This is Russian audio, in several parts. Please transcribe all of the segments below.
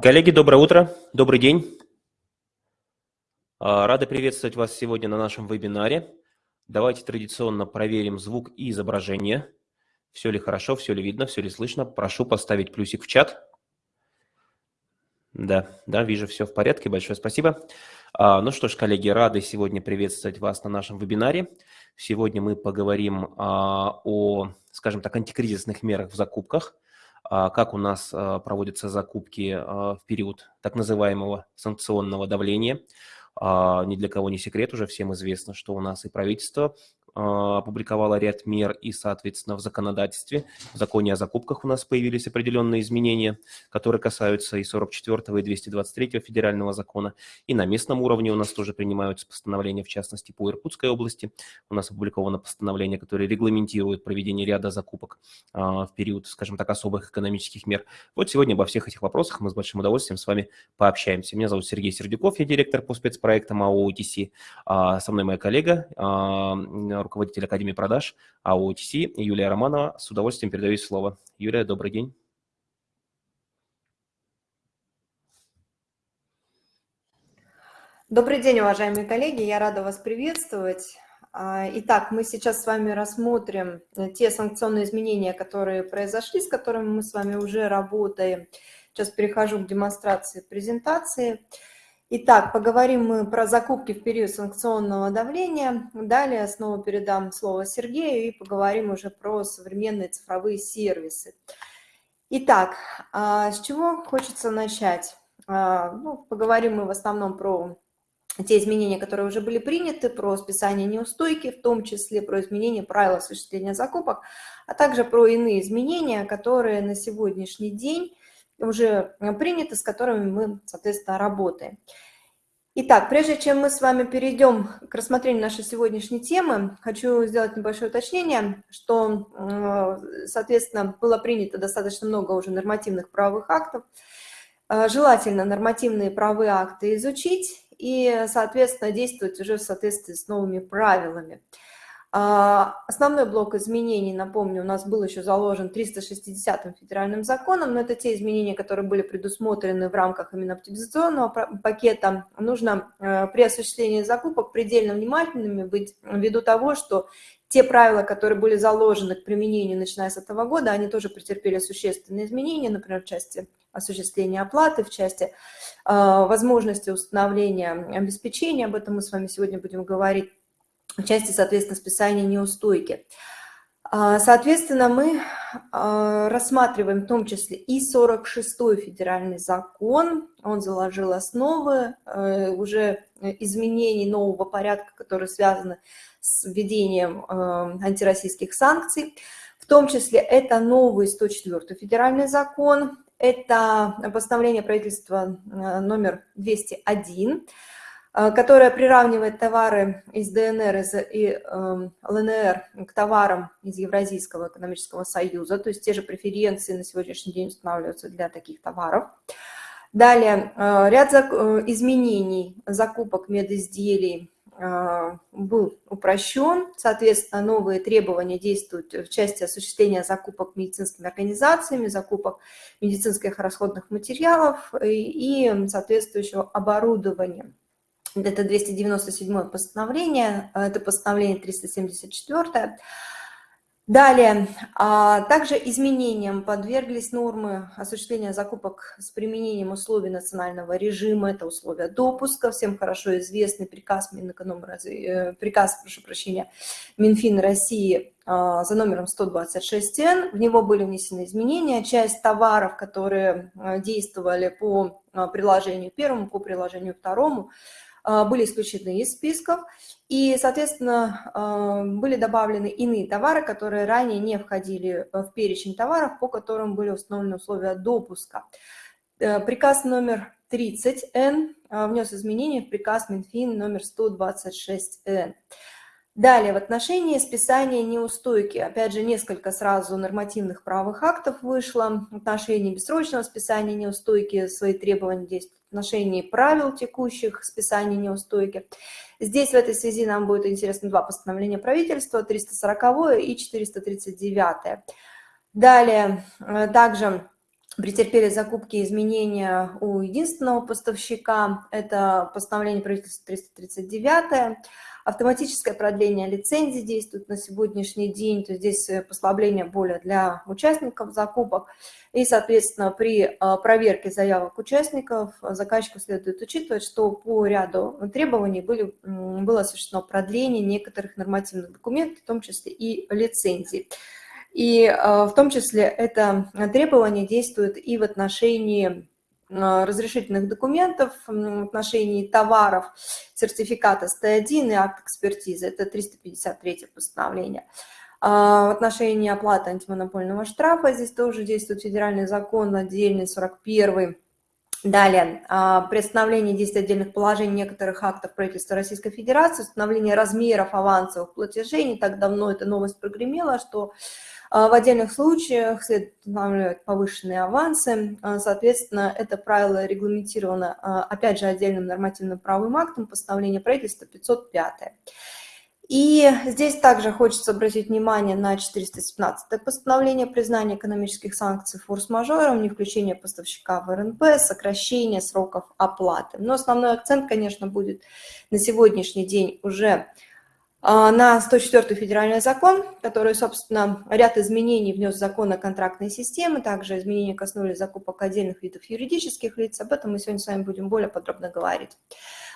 Коллеги, доброе утро, добрый день. А, рады приветствовать вас сегодня на нашем вебинаре. Давайте традиционно проверим звук и изображение. Все ли хорошо, все ли видно, все ли слышно. Прошу поставить плюсик в чат. Да, да, вижу, все в порядке. Большое спасибо. А, ну что ж, коллеги, рады сегодня приветствовать вас на нашем вебинаре. Сегодня мы поговорим а, о, скажем так, антикризисных мерах в закупках – как у нас а, проводятся закупки а, в период так называемого санкционного давления. Ни для кого не секрет, уже всем известно, что у нас и правительство а, опубликовала ряд мер и, соответственно, в законодательстве, в законе о закупках у нас появились определенные изменения, которые касаются и 44 и 223 федерального закона, и на местном уровне у нас тоже принимаются постановления, в частности, по Иркутской области. У нас опубликовано постановление, которое регламентирует проведение ряда закупок а, в период, скажем так, особых экономических мер. Вот сегодня обо всех этих вопросах мы с большим удовольствием с вами пообщаемся. Меня зовут Сергей Сердюков, я директор по спецпроектам АО «ОТС». А, со мной моя коллега, руководитель Академии продаж АО OTC Юлия Романова. С удовольствием передаю слово. Юлия, добрый день. Добрый день, уважаемые коллеги, я рада вас приветствовать. А, итак, мы сейчас с вами рассмотрим те санкционные изменения, которые произошли, с которыми мы с вами уже работаем. Сейчас перехожу к демонстрации презентации. Итак, поговорим мы про закупки в период санкционного давления. Далее снова передам слово Сергею и поговорим уже про современные цифровые сервисы. Итак, а, с чего хочется начать? А, ну, поговорим мы в основном про те изменения, которые уже были приняты, про списание неустойки, в том числе про изменение правил осуществления закупок, а также про иные изменения, которые на сегодняшний день уже э, приняты, с которыми мы, соответственно, работаем. Итак, прежде чем мы с вами перейдем к рассмотрению нашей сегодняшней темы, хочу сделать небольшое уточнение, что, э, соответственно, было принято достаточно много уже нормативных правовых актов. Э, желательно нормативные правовые акты изучить и, соответственно, действовать уже в соответствии с новыми правилами. А, основной блок изменений, напомню, у нас был еще заложен 360-м федеральным законом, но это те изменения, которые были предусмотрены в рамках именно оптимизационного пакета. Нужно э, при осуществлении закупок предельно внимательными быть ввиду того, что те правила, которые были заложены к применению, начиная с этого года, они тоже претерпели существенные изменения, например, в части осуществления оплаты, в части э, возможности установления обеспечения, об этом мы с вами сегодня будем говорить, в части, соответственно, списания неустойки. А, соответственно, мы а, рассматриваем в том числе и 46-й федеральный закон. Он заложил основы э, уже изменений нового порядка, которые связаны с введением э, антироссийских санкций. В том числе это новый 104-й федеральный закон, это постановление правительства э, номер 201, Э, которая приравнивает товары из ДНР и эм, ЛНР к товарам из Евразийского экономического союза, то есть те же преференции на сегодняшний день устанавливаются для таких товаров. Далее, э, ряд э, изменений закупок медизделий был упрощен, соответственно, новые требования действуют в части осуществления закупок медицинскими организациями, закупок медицинских расходных материалов и соответствующего оборудования. Это 297 постановление, э, это постановление 374. Далее, а, также изменениям подверглись нормы осуществления закупок с применением условий национального режима, это условия допуска, всем хорошо известный приказ Минэкономразвития, э, приказ, прошу прощения, Минфин России а, за номером 126Н, в него были внесены изменения, часть товаров, которые э, действовали по приложению первому, по приложению второму, а, а, были исключены из списков, и, соответственно, а, были добавлены иные товары, которые ранее не входили э, в перечень товаров, по которым были установлены условия допуска. Э, приказ номер 30Н э, внес изменения в приказ Минфин номер 126Н. Далее, в отношении списания неустойки, опять же, несколько сразу нормативных правовых актов вышло, в отношении бессрочного списания неустойки свои требования 10 отношении правил текущих списания неустойки. Здесь в этой связи нам будет интересно два постановления правительства, 340 и 439. Далее, э, также претерпели закупки изменения у единственного поставщика, это постановление правительства 339 Автоматическое продление лицензии действует на сегодняшний день, то здесь э, послабление более для участников закупок. И, соответственно, при э, проверке заявок участников заказчику следует учитывать, что по ряду требований были, было осуществлено продление некоторых нормативных документов, в том числе и лицензий. И э, в том числе это требование действует и в отношении Э, разрешительных документов в отношении товаров, сертификата СТ1 и акт экспертизы. Это 353 постановление. А в отношении оплаты антимонопольного штрафа здесь тоже действует федеральный закон отдельный, 41 Далее, а, приостановление действия отдельных положений некоторых актов правительства Российской Федерации, установление размеров авансовых платежей. Не так давно эта новость прогремела, что в отдельных случаях следует устанавливать повышенные авансы. А, соответственно, это правило регламентировано, а, опять же, отдельным нормативным правовым актом постановления правительства 505. И здесь также хочется обратить внимание на 417 постановление признания экономических санкций форс-мажором, не включение поставщика в РНП, сокращение сроков оплаты. Но основной акцент, конечно, будет на сегодняшний день уже а, на 104 федеральный закон, который, собственно, ряд изменений внес в закон о контрактной системе, также изменения коснулись закупок отдельных видов юридических лиц, об этом мы сегодня с вами будем более подробно говорить.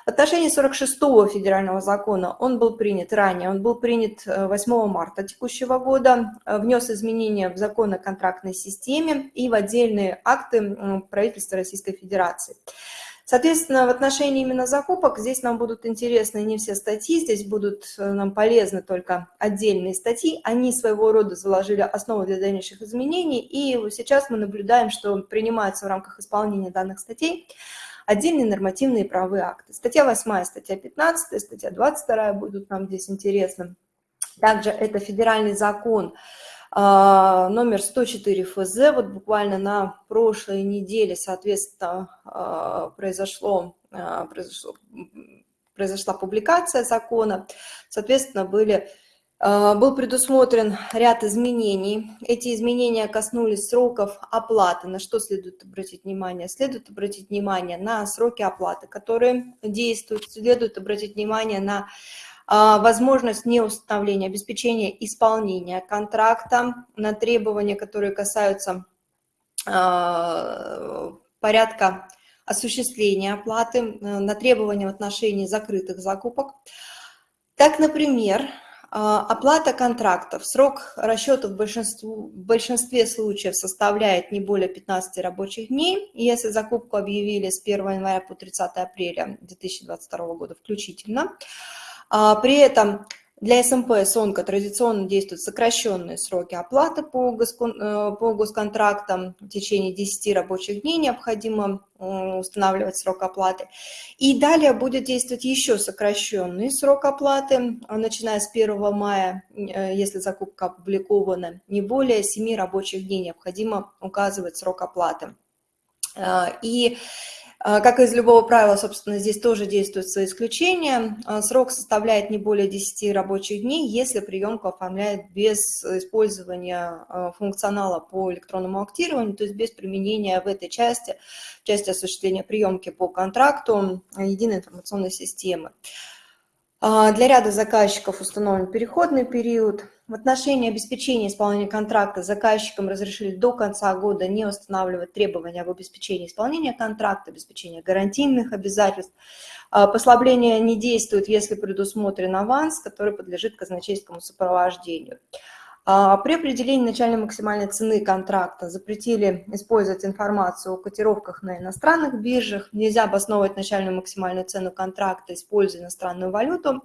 В отношении 46-го федерального закона он был принят ранее, он был принят 8 э, марта текущего года, э, внес изменения в закон о контрактной системе и в отдельные акты правительства Российской Федерации. Соответственно, в отношении именно закупок здесь нам будут интересны не все статьи, здесь будут э, нам полезны только отдельные статьи. Они своего рода заложили основу для дальнейших изменений, и сейчас мы наблюдаем, что принимаются в рамках исполнения данных статей отдельные нормативные правовые акты. Статья 8, статья 15, статья 22 будут нам здесь интересны. Также это федеральный закон номер 104 ФЗ. Вот буквально на прошлой неделе, соответственно, а, произошло, а, произошло, произошла публикация закона. Соответственно, были, был предусмотрен ряд изменений. Эти изменения коснулись сроков оплаты. На что следует обратить внимание? Следует обратить внимание на сроки оплаты, которые действуют. Следует обратить внимание на а, возможность неустановления, обеспечения исполнения контракта на требования, которые касаются а, порядка осуществления оплаты, э, на требования в отношении закрытых закупок. Так, например, а, оплата контрактов. Срок расчета в, в большинстве случаев составляет не более 15 рабочих дней. Если закупку объявили с 1 января по 30 апреля 2022 года включительно, а, при этом для СМП СОНКа традиционно действуют сокращенные сроки оплаты по, э, госконтрактам. В течение 10 рабочих дней необходимо устанавливать срок оплаты. И далее будет действовать еще сокращенный срок оплаты, а, начиная с 1 мая, э, если закупка опубликована, не более 7 рабочих дней необходимо указывать срок оплаты. А, и а, как из любого правила, собственно, здесь тоже действуют свои исключения. А, срок составляет не более 10 рабочих дней, если приемку оформляет без использования а, функционала по электронному актированию, то есть без применения в этой части, части осуществления приемки по контракту единой информационной системы. Для ряда заказчиков установлен переходный период – в отношении обеспечения исполнения контракта заказчикам разрешили до конца года не устанавливать требования об обеспечении исполнения контракта, обеспечения гарантийных обязательств. А, послабление не действует, если предусмотрен аванс, который подлежит казначейскому сопровождению. А, при определении начальной максимальной цены контракта запретили использовать информацию о котировках на иностранных биржах. Нельзя обосновывать начальную максимальную цену контракта, используя иностранную валюту.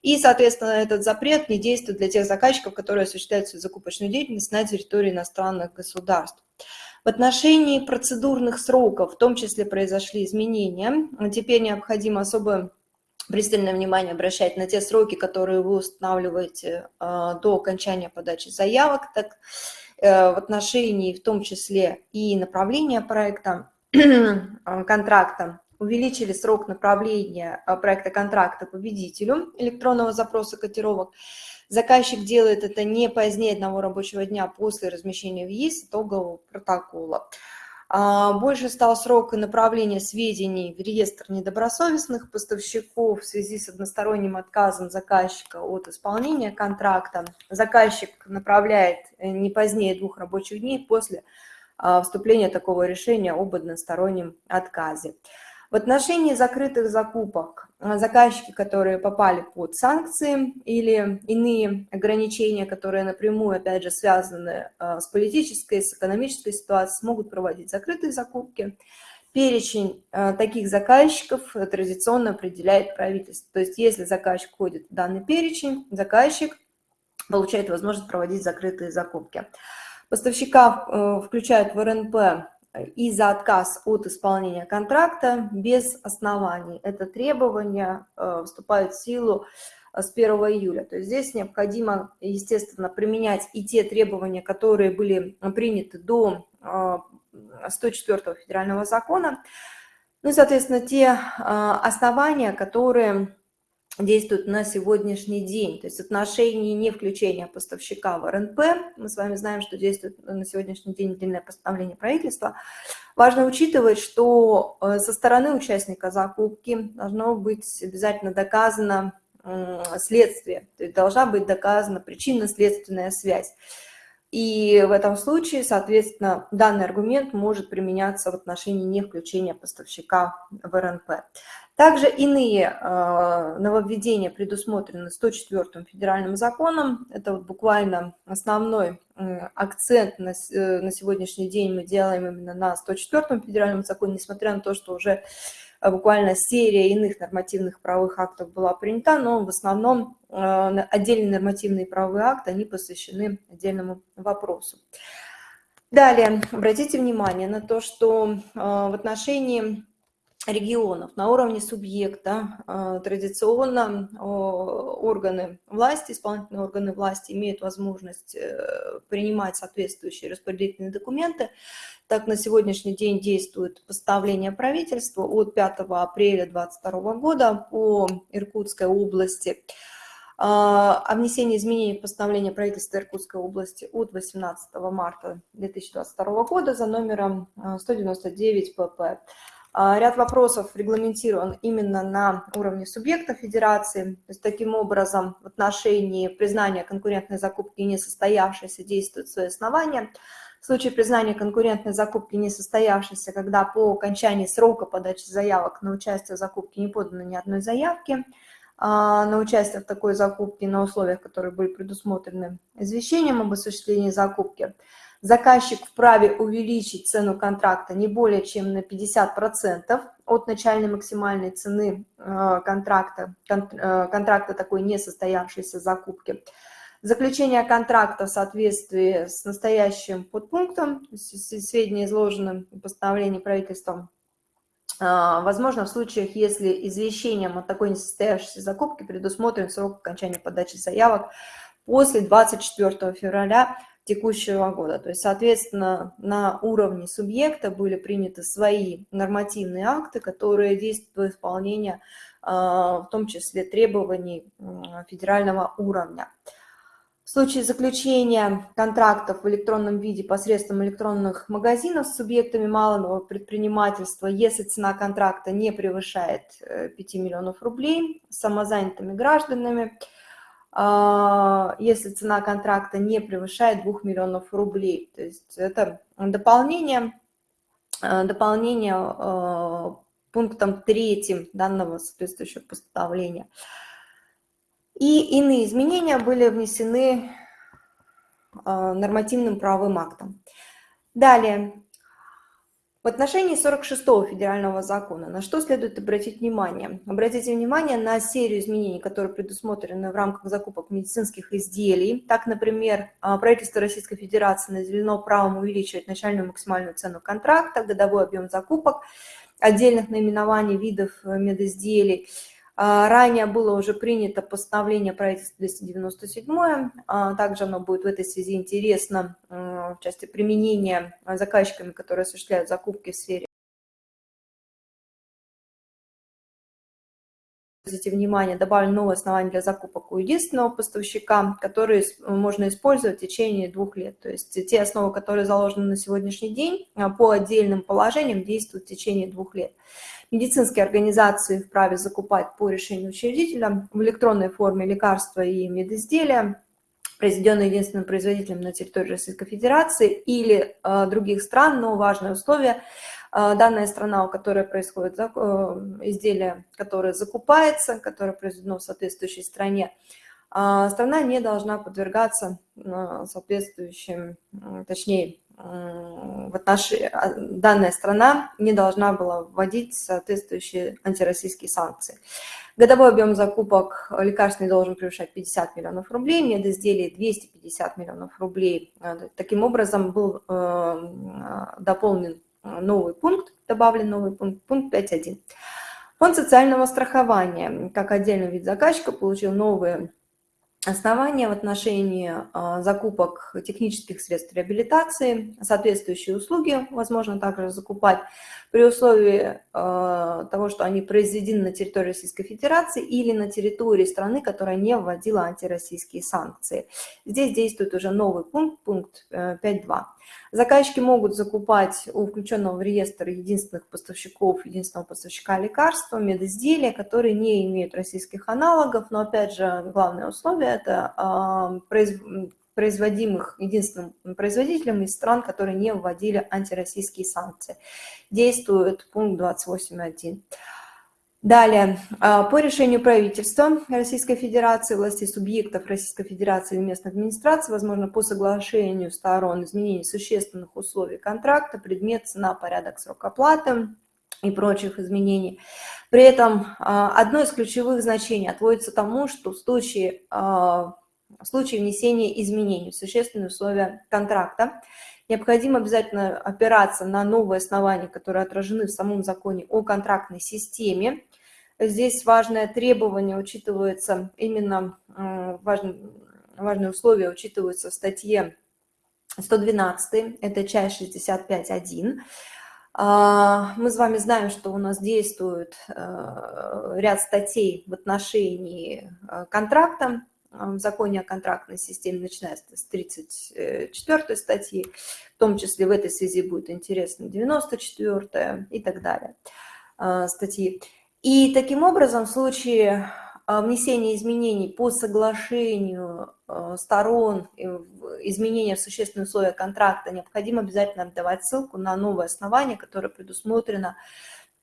И, соответственно, этот запрет не действует для тех заказчиков, которые осуществляют свою закупочную деятельность на территории иностранных государств. В отношении процедурных сроков в том числе произошли изменения. Теперь необходимо особое пристальное внимание обращать на те сроки, которые вы устанавливаете э, до окончания подачи заявок, так э, в отношении в том числе и направления проекта, э, контракта увеличили срок направления а, проекта контракта победителю электронного запроса котировок. Заказчик делает это не позднее одного рабочего дня после размещения в ЕИС итогового протокола. А, больше стал срок направления сведений в реестр недобросовестных поставщиков в связи с односторонним отказом заказчика от исполнения контракта. Заказчик направляет э, не позднее двух рабочих дней после а, вступления такого решения об одностороннем отказе. В отношении закрытых закупок а, заказчики, которые попали под санкции или иные ограничения, которые напрямую, опять же, связаны а, с политической, с экономической ситуацией, смогут проводить закрытые закупки. Перечень а, таких заказчиков традиционно определяет правительство. То есть если заказчик входит в данный перечень, заказчик получает возможность проводить закрытые закупки. Поставщика э, включают в РНП и за отказ от исполнения контракта без оснований. Это требование э, вступает в силу э, с 1 июля. То есть здесь необходимо, естественно, применять и те требования, которые были приняты до 104 э, федерального закона, ну и, соответственно, те основания, которые действует на сегодняшний день. То есть отношение не включения поставщика в РНП, мы с вами знаем, что действует на сегодняшний день длинное постановление правительства. Важно учитывать, что э, со стороны участника закупки должно быть обязательно доказано следствие, то есть должна быть доказана причинно-следственная связь. И в этом случае, соответственно, данный аргумент может применяться в отношении не включения поставщика в РНП. Также иные э, нововведения предусмотрены 104 федеральным законом. Это вот буквально основной акцент на, э, на сегодняшний день мы делаем именно на 104 федеральном законе, несмотря на то, что уже э, буквально серия иных нормативных правовых актов была принята, но в основном отдельные нормативные правовые акты, они посвящены отдельному вопросу. Далее, обратите внимание на то, что в отношении регионов на уровне субъекта а, традиционно органы власти, исполнительные органы власти имеют возможность э, принимать соответствующие распределительные документы. Так, на сегодняшний день действует постановление правительства от 5 апреля 2022 года по Иркутской области а, о внесении изменений в постановление правительства Иркутской области от 18 марта 2022 года за номером 199 а, ПП. А, ряд вопросов регламентирован именно на уровне субъекта федерации. То есть, таким образом, в отношении признания конкурентной закупки несостоявшейся действуют свои основания. В случае признания конкурентной закупки несостоявшейся, когда по окончании срока подачи заявок на участие в закупке не подано ни одной заявки, а, на участие в такой закупке на условиях, которые были предусмотрены извещением об осуществлении закупки – заказчик вправе увеличить цену контракта не более чем на 50% от начальной максимальной цены э, контракта, э, контракта такой несостоявшейся закупки. Заключение контракта в соответствии с настоящим подпунктом, сведения изложены в постановлении правительства, э, возможно в случаях, если извещением о такой несостоявшейся закупке предусмотрен срок окончания подачи заявок после 24 февраля текущего года. То есть, соответственно, на уровне субъекта были приняты свои нормативные акты, которые действуют в исполнении, а, в том числе требований федерального уровня. В случае заключения контрактов в электронном виде посредством электронных магазинов с субъектами малого предпринимательства, если цена контракта не превышает 5 э, миллионов рублей, самозанятыми гражданами – если цена контракта не превышает 2 миллионов рублей. То есть это дополнение, э, дополнение э, пунктом третьим данного соответствующего постановления. И иные изменения были внесены нормативным правовым актом. Далее, в отношении 46-го федерального закона на что следует обратить внимание? Обратите внимание на серию изменений, которые предусмотрены в рамках закупок медицинских изделий. Так, например, а, правительство Российской Федерации наделено правом увеличивать начальную максимальную цену контракта, годовой объем закупок, отдельных наименований видов э, медизделий. А, ранее было уже принято постановление правительства 297, а, также оно будет в этой связи интересно в части применения заказчиками, которые осуществляют закупки в сфере обратите внимание, добавлено новое основание для закупок у единственного поставщика, которые можно использовать в течение двух лет. То есть те основы, которые заложены на сегодняшний день, а, по отдельным положениям действуют в течение двух лет. Медицинские организации вправе закупать по решению учредителя в электронной форме лекарства и медизделия, произведенные единственным производителем на территории Российской Федерации или э, других стран, но важное условие – а, данная страна, у которой происходит э, изделие, которое закупается, которое произведено в соответствующей стране, а, страна не должна подвергаться соответствующим, точнее, в отношении, данная страна не должна была вводить соответствующие антироссийские санкции. Годовой объем закупок лекарственный должен превышать 50 миллионов рублей, медизделий 250 миллионов рублей. Таким образом, был э, дополнен новый пункт, добавлен новый пункт, пункт 5.1. Фонд социального страхования, как отдельный вид заказчика, получил новые основания в отношении а, закупок технических средств реабилитации, соответствующие услуги возможно также закупать при условии а, того, что они произведены на территории Российской Федерации или на территории страны, которая не вводила антироссийские санкции. Здесь действует уже новый пункт, пункт 5.2. Заказчики могут закупать у включенного в реестр единственных поставщиков, единственного поставщика лекарства, медизделия, которые не имеют российских аналогов, но опять же главное условие – это а, производимых единственным производителем из стран, которые не вводили антироссийские санкции. Действует пункт 28.1. Далее, а, по решению правительства Российской Федерации, властей субъектов Российской Федерации или местной администрации, возможно, по соглашению сторон изменений существенных условий контракта, предмет, цена, порядок, срок оплаты и прочих изменений. При этом а, одно из ключевых значений отводится тому, что в случае, а, в случае внесения изменений в существенные условия контракта, необходимо обязательно опираться на новые основания, которые отражены в самом законе о контрактной системе, Здесь важное требование учитывается, именно важное, важные условия учитываются в статье 112, это часть 65.1. А, мы с вами знаем, что у нас действует э, ряд статей в отношении э, контракта, в законе о контрактной системе, начиная с 34 статьи, в том числе в этой связи будет интересно 94 и так далее э, статьи. И таким образом, в случае а, внесения изменений по соглашению а, сторон, изменения в существенные условия контракта, необходимо обязательно отдавать ссылку на новое основание, которое предусмотрено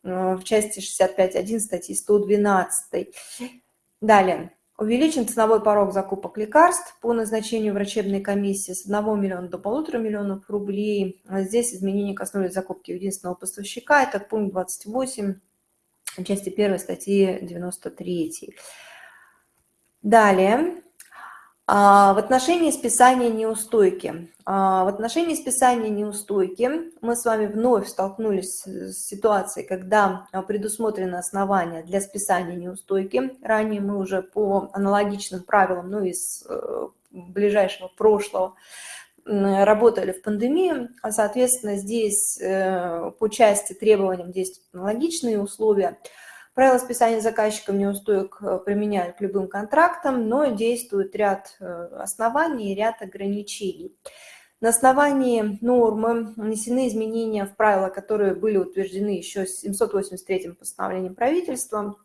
а, в части 65.1 статьи 112. Далее. Увеличен ценовой порог закупок лекарств по назначению врачебной комиссии с 1 миллиона до 1,5 миллионов рублей. Здесь изменения коснулись закупки единственного поставщика. Это пункт 28 части 1 статьи 93. Далее, а, в отношении списания неустойки. А, в отношении списания неустойки мы с вами вновь столкнулись с ситуацией, когда предусмотрено основание для списания неустойки. Ранее мы уже по аналогичным правилам, ну, из э, ближайшего прошлого, работали в пандемию, а, соответственно, здесь э, по части требованиям действуют аналогичные условия. Правила списания заказчиком неустоек э, применяют к любым контрактам, но действует ряд э, оснований и ряд ограничений. На основании нормы внесены изменения в правила, которые были утверждены еще 783-м постановлением правительства.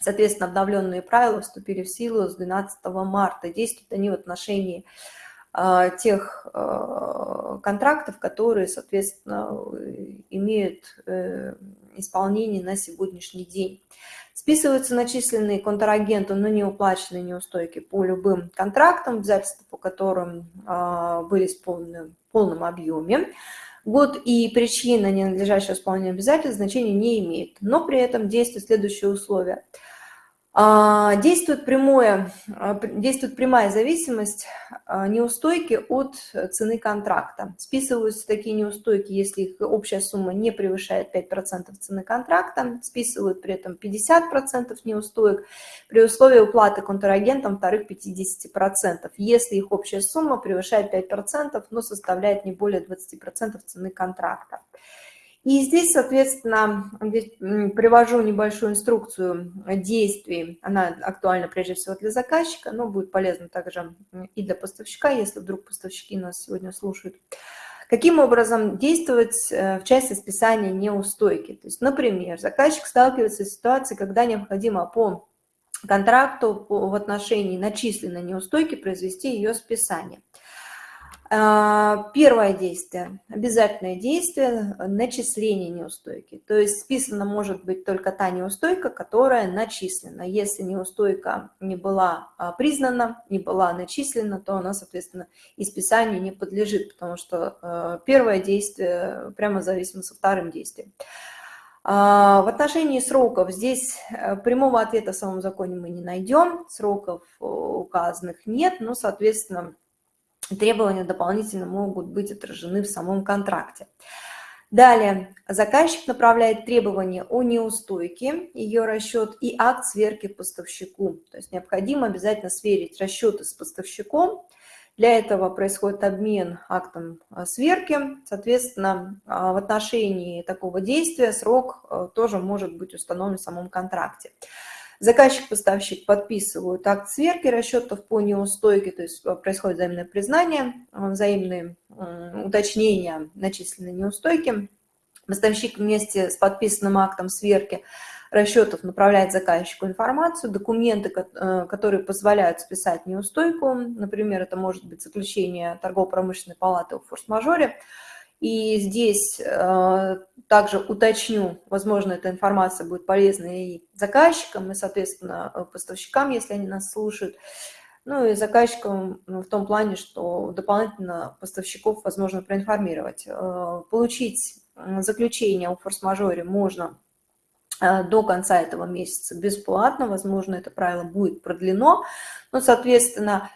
Соответственно, обновленные правила вступили в силу с 12 марта. Действуют они в отношении тех а, контрактов, которые, соответственно, имеют э, исполнение на сегодняшний день. Списываются начисленные контрагенту, но не уплаченные неустойки по любым контрактам, обязательства по которым а, были исполнены в полном объеме. Год и причина ненадлежащего исполнения обязательств значения не имеет, но при этом действуют следующие условия – а, действует, прямое, а, действует прямая зависимость а, неустойки от цены контракта. Списываются такие неустойки, если их общая сумма не превышает 5% цены контракта, списывают при этом 50% неустоек при условии уплаты контрагентам вторых 50%, если их общая сумма превышает 5%, но составляет не более 20% цены контракта. И здесь, соответственно, привожу небольшую инструкцию действий. Она актуальна прежде всего для заказчика, но будет полезна также и для поставщика, если вдруг поставщики нас сегодня слушают. Каким образом действовать э, в части списания неустойки? То есть, например, заказчик сталкивается с ситуацией, когда необходимо по контракту в отношении начисленной неустойки произвести ее списание. А, первое действие, обязательное действие – начисление неустойки. То есть списана может быть только та неустойка, которая начислена. Если неустойка не была а, признана, не была начислена, то она, соответственно, и списанию не подлежит, потому что а, первое действие прямо зависимо со вторым действием. В отношении сроков здесь э, прямого ответа в самом законе мы не найдем, сроков указанных нет, но, соответственно, требования дополнительно могут быть отражены в самом контракте. Далее, заказчик направляет требования о неустойке, ее расчет и акт сверки поставщику. То есть необходимо обязательно сверить расчеты с поставщиком. Для этого происходит обмен актом а, сверки. Соответственно, а, в отношении такого действия срок а, тоже может быть установлен в самом контракте. Заказчик-поставщик подписывают акт сверки расчетов по неустойке, то есть э, происходит взаимное признание, э, взаимные уточнения начисленной неустойки. Поставщик вместе с подписанным актом сверки расчетов направляет заказчику информацию, документы, э, которые позволяют списать неустойку. Например, это может быть заключение торгово-промышленной палаты о форс-мажоре, и здесь э, также уточню, возможно, эта информация будет полезна и заказчикам, и, соответственно, э, поставщикам, если они нас слушают. Ну и заказчикам ну, в том плане, что дополнительно поставщиков возможно проинформировать. Э, получить заключение о форс-мажоре можно до конца этого месяца бесплатно. Возможно, это правило будет продлено. Но, соответственно,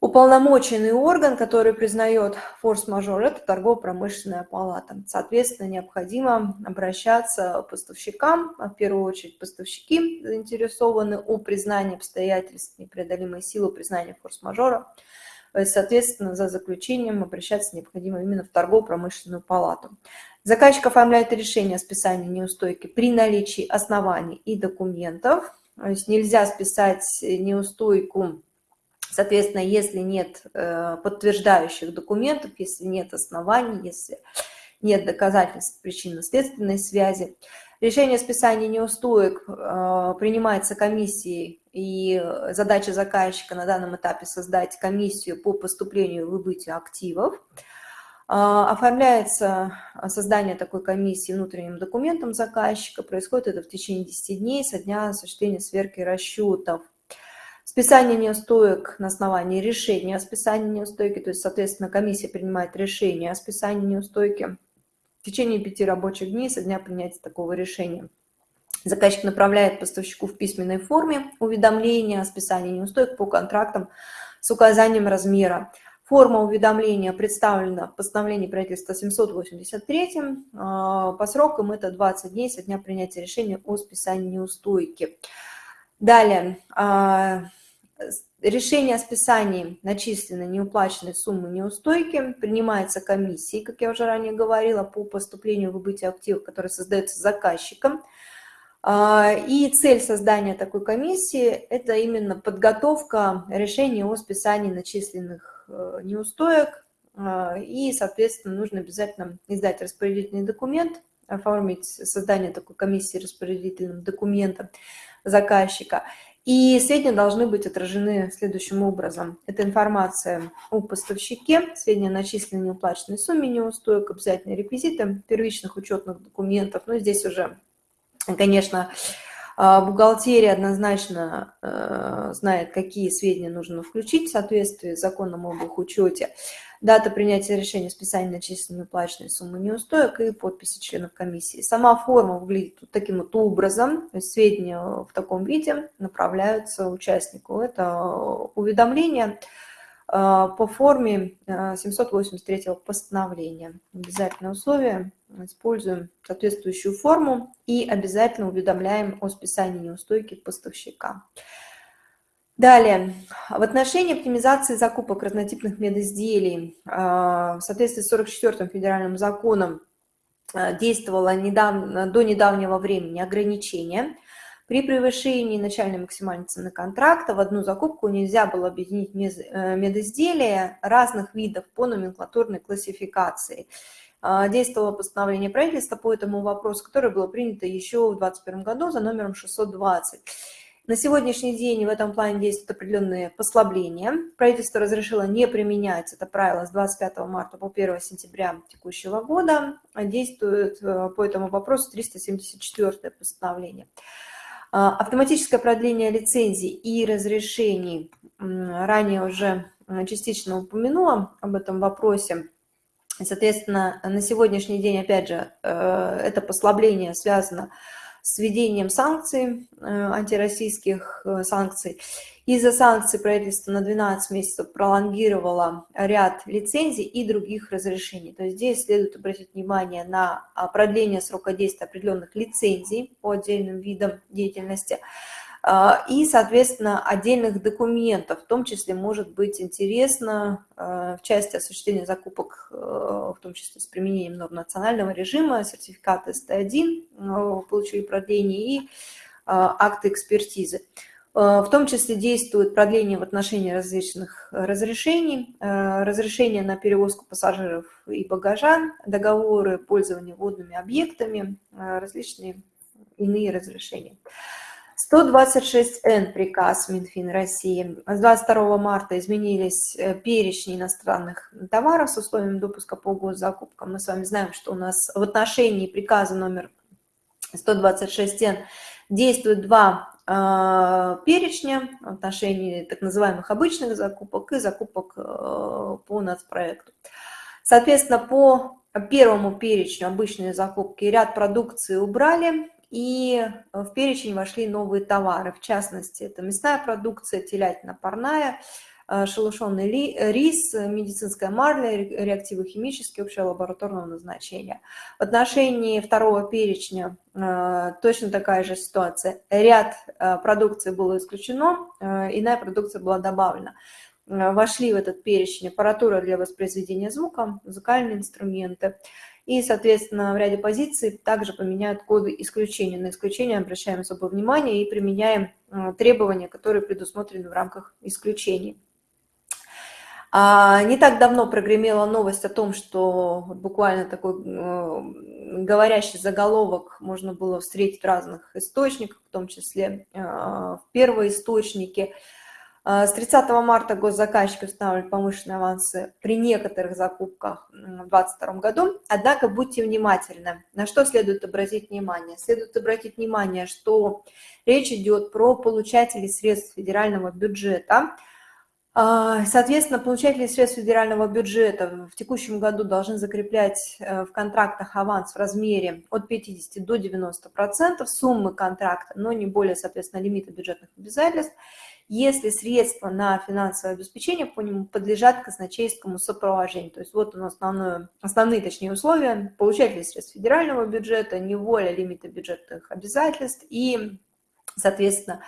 Уполномоченный орган, который признает форс-мажор, это торгово-промышленная палата. Соответственно, необходимо обращаться к поставщикам, а в первую очередь поставщики заинтересованы о признании обстоятельств непреодолимой силы признания форс-мажора. Соответственно, за заключением обращаться необходимо именно в торгово-промышленную палату. Заказчик оформляет решение о списании неустойки при наличии оснований и документов. То есть нельзя списать неустойку Соответственно, если нет э, подтверждающих документов, если нет оснований, если нет доказательств причинно-следственной связи, решение о списании неустоек э, принимается комиссией, и задача заказчика на данном этапе создать комиссию по поступлению и выбытию активов. Э, оформляется создание такой комиссии внутренним документом заказчика. Происходит это в течение 10 дней со дня осуществления сверки расчетов. Списание неустоек на основании решения о списании неустойки, то есть, соответственно, комиссия принимает решение о списании неустойки в течение пяти рабочих дней со дня принятия такого решения. Заказчик направляет поставщику в письменной форме уведомление о списании неустойки по контрактам с указанием размера. Форма уведомления представлена в постановлении правительства 783. А, по срокам это 20 дней со дня принятия решения о списании неустойки. Далее, а, решение о списании начисленной неуплаченной суммы неустойки принимается комиссией, как я уже ранее говорила, по поступлению в выбытие активов, который создается заказчиком. А, и цель создания такой комиссии – это именно подготовка решения о списании начисленных э, неустоек. А, и, соответственно, нужно обязательно издать распорядительный документ, оформить создание такой комиссии распорядительным документом заказчика – и сведения должны быть отражены следующим образом. Это информация о поставщике, сведения о начисленной неуплаченной сумме неустоек, обязательные реквизиты первичных учетных документов. Но здесь уже, конечно, а, бухгалтерия однозначно э, знает, какие сведения нужно включить в соответствии с законом об их учете дата принятия решения о списании начисленной уплаченной суммы неустоек и подписи членов комиссии. Сама форма выглядит вот таким вот образом, то есть сведения в таком виде направляются участнику. Это уведомление э, по форме 783 э, постановления. Обязательное условие, используем соответствующую форму и обязательно уведомляем о списании неустойки поставщика. Далее, в отношении оптимизации закупок разнотипных медизделий а, в соответствии с 44-м федеральным законом действовало недавно, до недавнего времени ограничение. При превышении начальной максимальной цены контракта в одну закупку нельзя было объединить медизделия разных видов по номенклатурной классификации. Действовало постановление правительства по этому вопросу, которое было принято еще в 2021 году за номером 620. На сегодняшний день в этом плане действуют определенные послабления. Правительство разрешило не применять это правило с 25 марта по 1 сентября текущего года. Действует э, по этому вопросу 374 постановление. А, автоматическое продление лицензий и разрешений. Ранее уже э, частично упомянула об этом вопросе. Соответственно, на сегодняшний день, опять же, э, это послабление связано с с введением санкций, э, антироссийских э, санкций. Из-за санкций правительство на 12 месяцев пролонгировало ряд лицензий и других разрешений. То есть здесь следует обратить внимание на а, продление срока действия определенных лицензий по отдельным видам деятельности – и, соответственно, отдельных документов, в том числе может быть интересно а, в части осуществления закупок, э, в том числе с применением норм национального режима, сертификат СТ1 э, получили продление и а, акты экспертизы. В том числе действует продление в отношении различных разрешений, разрешения на перевозку пассажиров и багажа, договоры пользования водными объектами, различные иные разрешения. 126Н приказ Минфин России. С 22 марта изменились э, перечни иностранных товаров с условием допуска по госзакупкам. Мы с вами знаем, что у нас в отношении приказа номер 126Н действуют два э, перечня в отношении так называемых обычных закупок и закупок э, по нацпроекту. Соответственно, по первому перечню обычные закупки ряд продукции убрали, и в перечень вошли новые товары, в частности, это мясная продукция, телятина парная, э, шелушенный рис, медицинская марля, реактивы химические, общего лабораторного назначения. В отношении второго перечня э, точно такая же ситуация. Ряд э, продукции было исключено, иная продукция была добавлена. Вошли в этот перечень аппаратура для воспроизведения звука, музыкальные инструменты, и, соответственно, в ряде позиций также поменяют коды исключения. На исключение обращаем особое внимание и применяем э, требования, которые предусмотрены в рамках исключений. А, не так давно прогремела новость о том, что буквально такой э, говорящий заголовок можно было встретить в разных источниках, в том числе э, в первоисточнике. А, с 30 марта госзаказчики устанавливают повышенные авансы при некоторых закупках в 2022 году. Однако будьте внимательны. На что следует обратить внимание? Следует обратить внимание, что речь идет про получателей средств федерального бюджета. А, соответственно, получатели средств федерального бюджета в текущем году должны закреплять э, в контрактах аванс в размере от 50 до 90% суммы контракта, но не более, соответственно, лимита бюджетных обязательств если средства на финансовое обеспечение по нему подлежат казначейскому сопровождению. То есть вот нас основное, основные, точнее, условия. Получатели средств федерального бюджета, неволя лимита бюджетных обязательств и, соответственно,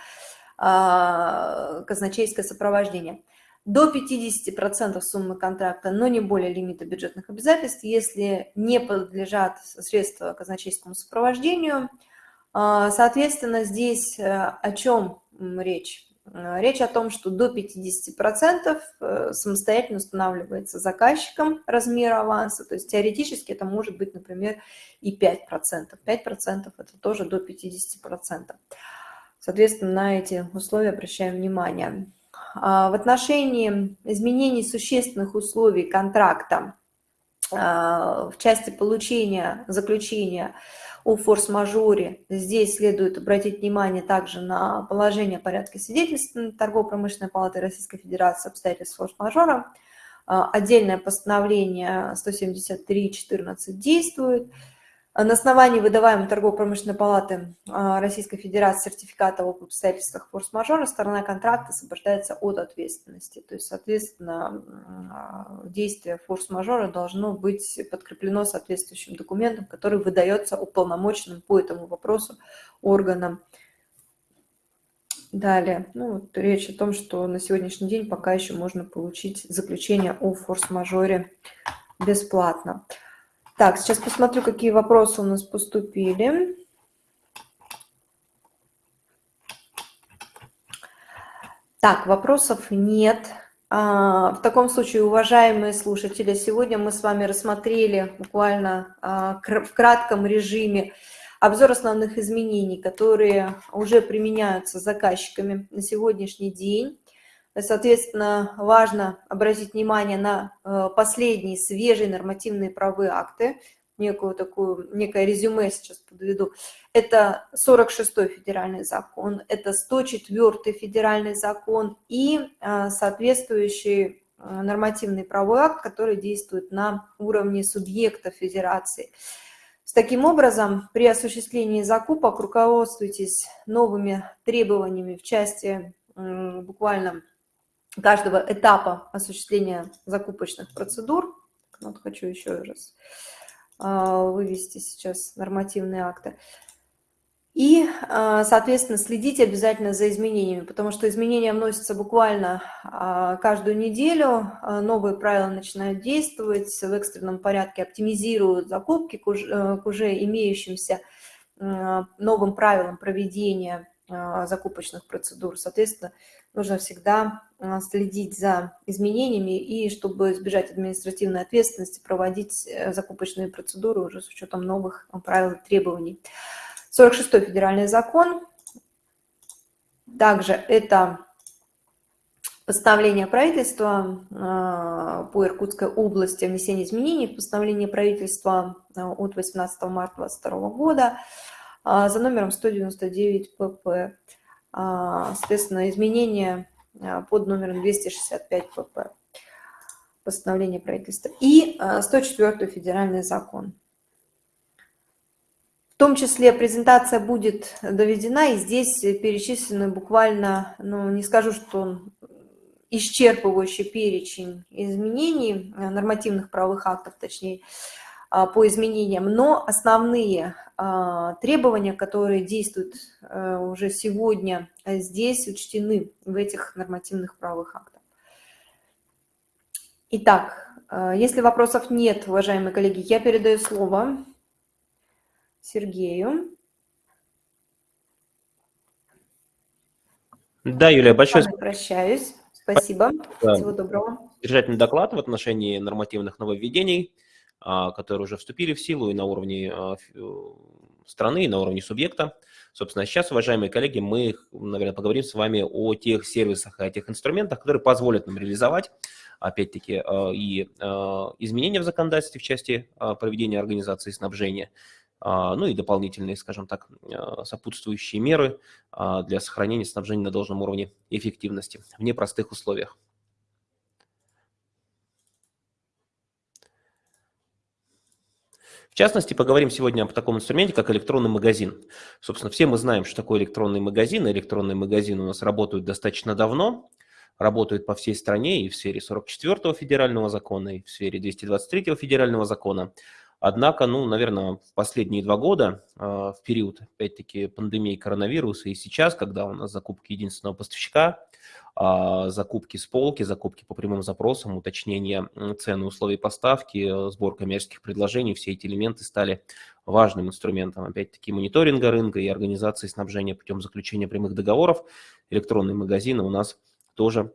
а, казначейское сопровождение. До 50% суммы контракта, но не более лимита бюджетных обязательств, если не подлежат средства казначейскому сопровождению. А, соответственно, здесь э, о чем речь? Э, речь о том, что до 50% э, самостоятельно устанавливается заказчиком размер аванса, то есть теоретически это может быть, например, и 5%. 5% это тоже до 50%. Соответственно, на эти условия обращаем внимание. А в отношении изменений существенных условий контракта а, в части получения, заключения о форс-мажоре. Здесь следует обратить внимание также на положение порядка свидетельства Торгово-промышленной палаты Российской Федерации обстоятельств форс-мажора. А, отдельное постановление 173.14 действует. На основании выдаваемой торгово-промышленной палаты а, Российской Федерации сертификата об обстоятельствах форс-мажора сторона контракта освобождается от ответственности. То есть, соответственно, а, действие форс-мажора должно быть подкреплено соответствующим документом, который выдается уполномоченным по этому вопросу органам. Далее, ну, вот речь о том, что на сегодняшний день пока еще можно получить заключение о форс-мажоре бесплатно. Так, сейчас посмотрю, какие вопросы у нас поступили. Так, вопросов нет. А, в таком случае, уважаемые слушатели, сегодня мы с вами рассмотрели буквально а, в кратком режиме обзор основных изменений, которые уже применяются заказчиками на сегодняшний день. Соответственно, важно обратить внимание на э, последние свежие нормативные правовые акты, некую такую, некое резюме сейчас подведу. Это 46-й федеральный закон, это 104-й федеральный закон и э, соответствующий э, нормативный правовой акт, который действует на уровне субъекта федерации. Таким образом, при осуществлении закупок руководствуйтесь новыми требованиями в части буквально каждого этапа осуществления закупочных процедур. Вот хочу еще раз а, вывести сейчас нормативные акты. И, а, соответственно, следите обязательно за изменениями, потому что изменения вносятся буквально а, каждую неделю, новые правила начинают действовать, в экстренном порядке оптимизируют закупки к уже, э, к уже имеющимся новым правилам проведения закупочных процедур. Соответственно, нужно всегда а, следить за изменениями и, чтобы избежать административной ответственности, проводить э, закупочные процедуры уже с учетом новых а, правил и требований. 46-й федеральный закон. Также это постановление правительства а, по Иркутской области о внесении изменений в постановление правительства от 18 марта 2022 года за номером 199 ПП. А, соответственно, изменения а, под номером 265 ПП, постановление правительства, и 104 а, федеральный закон. В том числе презентация будет доведена, и здесь перечислены буквально, ну, не скажу, что исчерпывающий перечень изменений, нормативных правовых актов, точнее, по изменениям, но основные а, требования, которые действуют э, уже сегодня э, здесь, учтены в этих нормативных правовых актах. Итак, э, если вопросов нет, уважаемые коллеги, я передаю слово Сергею. Да, Юлия, большое спасибо. Прощаюсь. Спасибо. Да. Всего доброго. Содержательный доклад в отношении нормативных нововведений. А, которые уже вступили в силу и на уровне а, страны, и на уровне субъекта. Собственно, сейчас, уважаемые коллеги, мы, наверное, поговорим с вами о тех сервисах, о тех инструментах, которые позволят нам реализовать, опять-таки, а, и изменения в законодательстве в части проведения организации снабжения, ну и дополнительные, скажем так, сопутствующие меры для сохранения снабжения на должном уровне эффективности в непростых условиях. В частности, поговорим сегодня об таком инструменте, как электронный магазин. Собственно, все мы знаем, что такое электронный магазин. Электронные магазины у нас работают достаточно давно, работают по всей стране и в сфере 44-го федерального закона, и в сфере 223-го федерального закона. Однако, ну, наверное, в последние два года, а, в период, опять-таки, пандемии коронавируса и сейчас, когда у нас закупки единственного поставщика – а, закупки с полки, закупки по прямым запросам, уточнение цены, условий поставки, сбор коммерческих предложений, все эти элементы стали важным инструментом, опять-таки, мониторинга рынка и организации снабжения путем заключения прямых договоров. Электронные магазины у нас тоже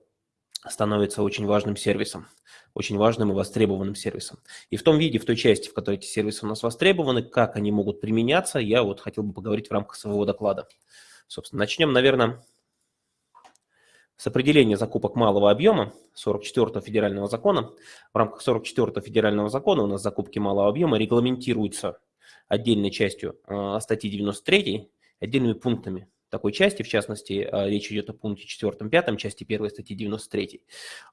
становятся очень важным сервисом, очень важным и востребованным сервисом. И в том виде, в той части, в которой эти сервисы у нас востребованы, как они могут применяться, я вот хотел бы поговорить в рамках своего доклада. Собственно, начнем, наверное, с определения закупок малого объема 44 федерального закона. В рамках 44 федерального закона у нас закупки малого объема регламентируются отдельной частью э, статьи 93, отдельными пунктами такой части, в частности, э, речь идет о пункте 4-5 части 1 статьи 93.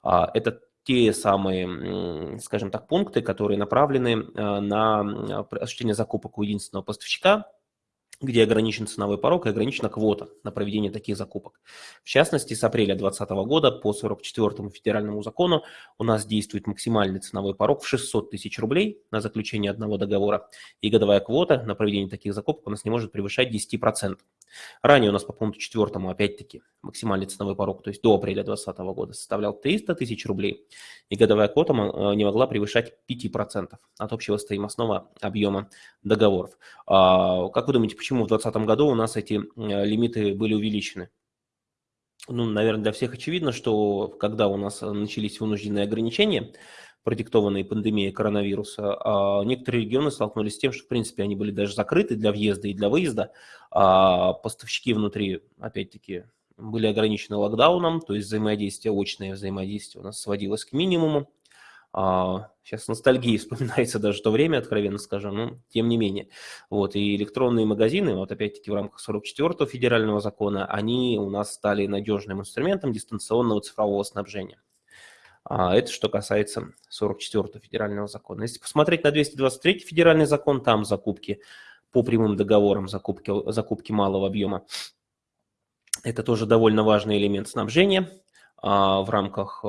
А, это те самые, скажем так, пункты, которые направлены э, на осуществление закупок у единственного поставщика где ограничен ценовой порог и ограничена квота на проведение таких закупок. В частности, с апреля 2020 года по 44 федеральному закону у нас действует максимальный ценовой порог в 600 тысяч рублей на заключение одного договора, и годовая квота на проведение таких закупок у нас не может превышать 10%. Ранее у нас по пункту 4, опять-таки, максимальный ценовой порог, то есть до апреля 2020 года, составлял 300 тысяч рублей, и годовая квота э, не могла превышать 5% от общего стоимостного объема договоров. А, как вы думаете, почему в 2020 году у нас эти э, лимиты были увеличены? Ну, наверное, для всех очевидно, что когда у нас начались вынужденные ограничения, продиктованные пандемией коронавируса, а некоторые регионы столкнулись с тем, что, в принципе, они были даже закрыты для въезда и для выезда, а поставщики внутри, опять-таки, были ограничены локдауном, то есть взаимодействие, очное взаимодействие у нас сводилось к минимуму. А, сейчас ностальгии вспоминается даже то время, откровенно скажем, но тем не менее. Вот, и электронные магазины, вот опять-таки в рамках 44-го федерального закона, они у нас стали надежным инструментом дистанционного цифрового снабжения. А, это что касается 44-го федерального закона. Если посмотреть на 223-й федеральный закон, там закупки по прямым договорам, закупки, закупки малого объема. Это тоже довольно важный элемент снабжения а, в рамках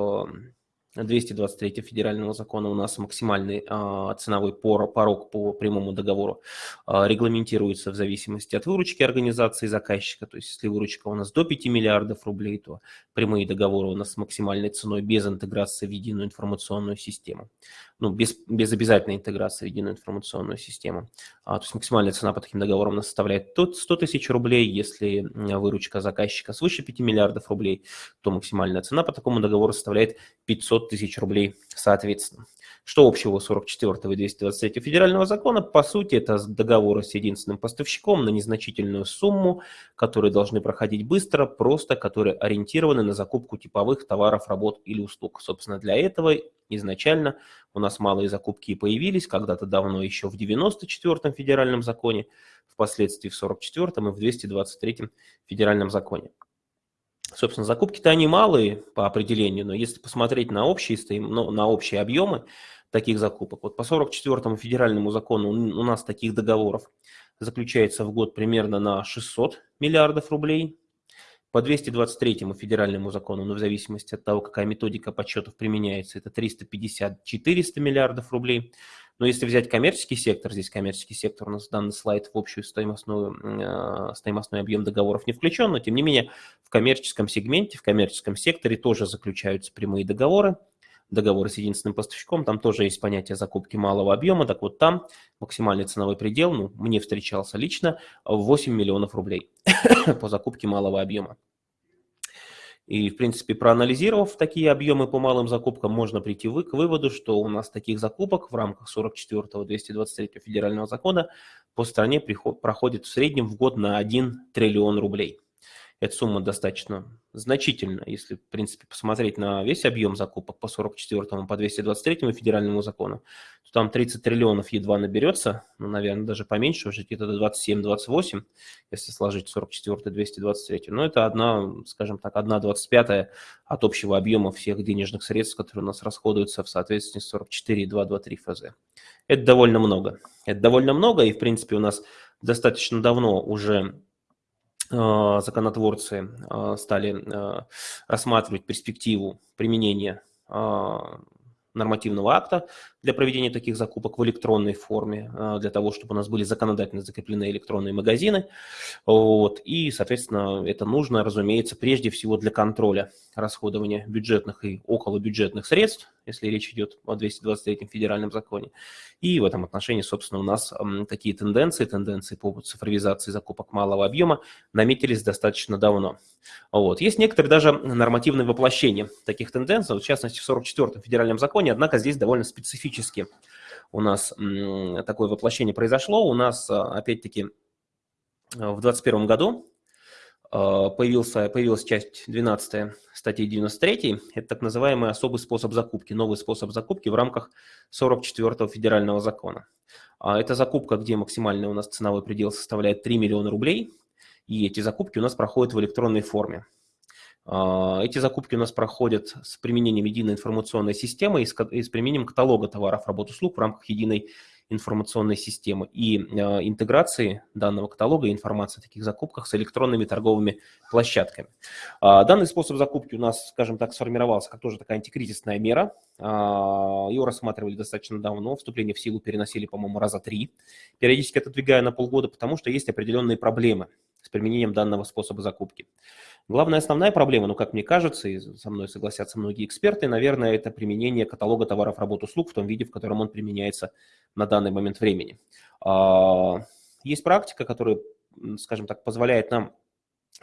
223 федерального закона у нас максимальный а, ценовой порог по прямому договору а, регламентируется в зависимости от выручки организации заказчика. То есть если выручка у нас до 5 миллиардов рублей, то прямые договоры у нас с максимальной ценой без интеграции в единую информационную систему ну, без, без обязательной интеграции в единую информационную систему. А, то есть максимальная цена по таким договорам у нас составляет 100 тысяч рублей. Если выручка заказчика свыше 5 миллиардов рублей, то максимальная цена по такому договору составляет 500 тысяч рублей соответственно. Что общего у 44 и 223 федерального закона? По сути, это договоры с единственным поставщиком на незначительную сумму, которые должны проходить быстро, просто которые ориентированы на закупку типовых товаров, работ или услуг. Собственно, для этого изначально у нас малые закупки появились, когда-то давно еще в 94-м федеральном законе, впоследствии в 44-м и в 223-м федеральном законе. Собственно, закупки-то они малые по определению, но если посмотреть на общие, ну, на общие объемы таких закупок, вот по 44-му федеральному закону у нас таких договоров заключается в год примерно на 600 миллиардов рублей, по 223 федеральному закону, но в зависимости от того, какая методика подсчетов применяется, это 350-400 миллиардов рублей. Но если взять коммерческий сектор, здесь коммерческий сектор у нас данный слайд в общую стоимостную, э, стоимостной объем договоров не включен, но тем не менее в коммерческом сегменте, в коммерческом секторе тоже заключаются прямые договоры, договоры с единственным поставщиком, там тоже есть понятие закупки малого объема, так вот там максимальный ценовой предел, ну, мне встречался лично, 8 миллионов рублей по закупке малого объема. И, в принципе, проанализировав такие объемы по малым закупкам, можно прийти к выводу, что у нас таких закупок в рамках 44-го 223 федерального закона по стране проходит в среднем в год на 1 триллион рублей. Эта сумма достаточно значительна, если, в принципе, посмотреть на весь объем закупок по 44 по 223 федеральному закону, то там 30 триллионов едва наберется, ну, наверное, даже поменьше, уже где-то 27-28, если сложить 44 223. Но это одна, скажем так, одна 25 от общего объема всех денежных средств, которые у нас расходуются в соответствии с 44,223 ФЗ. Это довольно много. Это довольно много, и, в принципе, у нас достаточно давно уже законотворцы а, стали а, рассматривать перспективу применения нормативного акта для проведения таких закупок в электронной форме, для того, чтобы у нас были законодательно закреплены электронные магазины. Вот. И, соответственно, это нужно, разумеется, прежде всего для контроля расходования бюджетных и околобюджетных средств, если речь идет о 223 федеральном законе. И в этом отношении, собственно, у нас такие тенденции, тенденции по цифровизации закупок малого объема наметились достаточно давно. Вот. Есть некоторые даже нормативные воплощения таких тенденций, в частности, в 44-м федеральном законе, однако здесь довольно специфически у нас такое воплощение произошло. У нас, опять-таки, в 2021 году а, появился, появилась часть 12 статьи 93, это так называемый особый способ закупки, новый способ закупки в рамках 44-го федерального закона. А, это закупка, где максимальный у нас ценовой предел составляет 3 миллиона рублей, и эти закупки у нас проходят в электронной форме. А, эти закупки у нас проходят с применением единой информационной системы и с, применением каталога товаров, работ, услуг в рамках единой информационной системы и интеграции данного каталога и информации о таких закупках с электронными торговыми площадками. Данный способ закупки у нас, скажем так, сформировался как тоже такая антикризисная мера. Его рассматривали достаточно давно, вступление в силу переносили, по-моему, раза три, периодически отодвигая на полгода, потому что есть определенные проблемы с применением данного способа закупки. Главная основная проблема, ну, как мне кажется, и со мной согласятся многие эксперты, наверное, это применение каталога товаров, работ, услуг в том виде, в котором он применяется на данный момент времени. А, есть практика, которая, скажем так, позволяет нам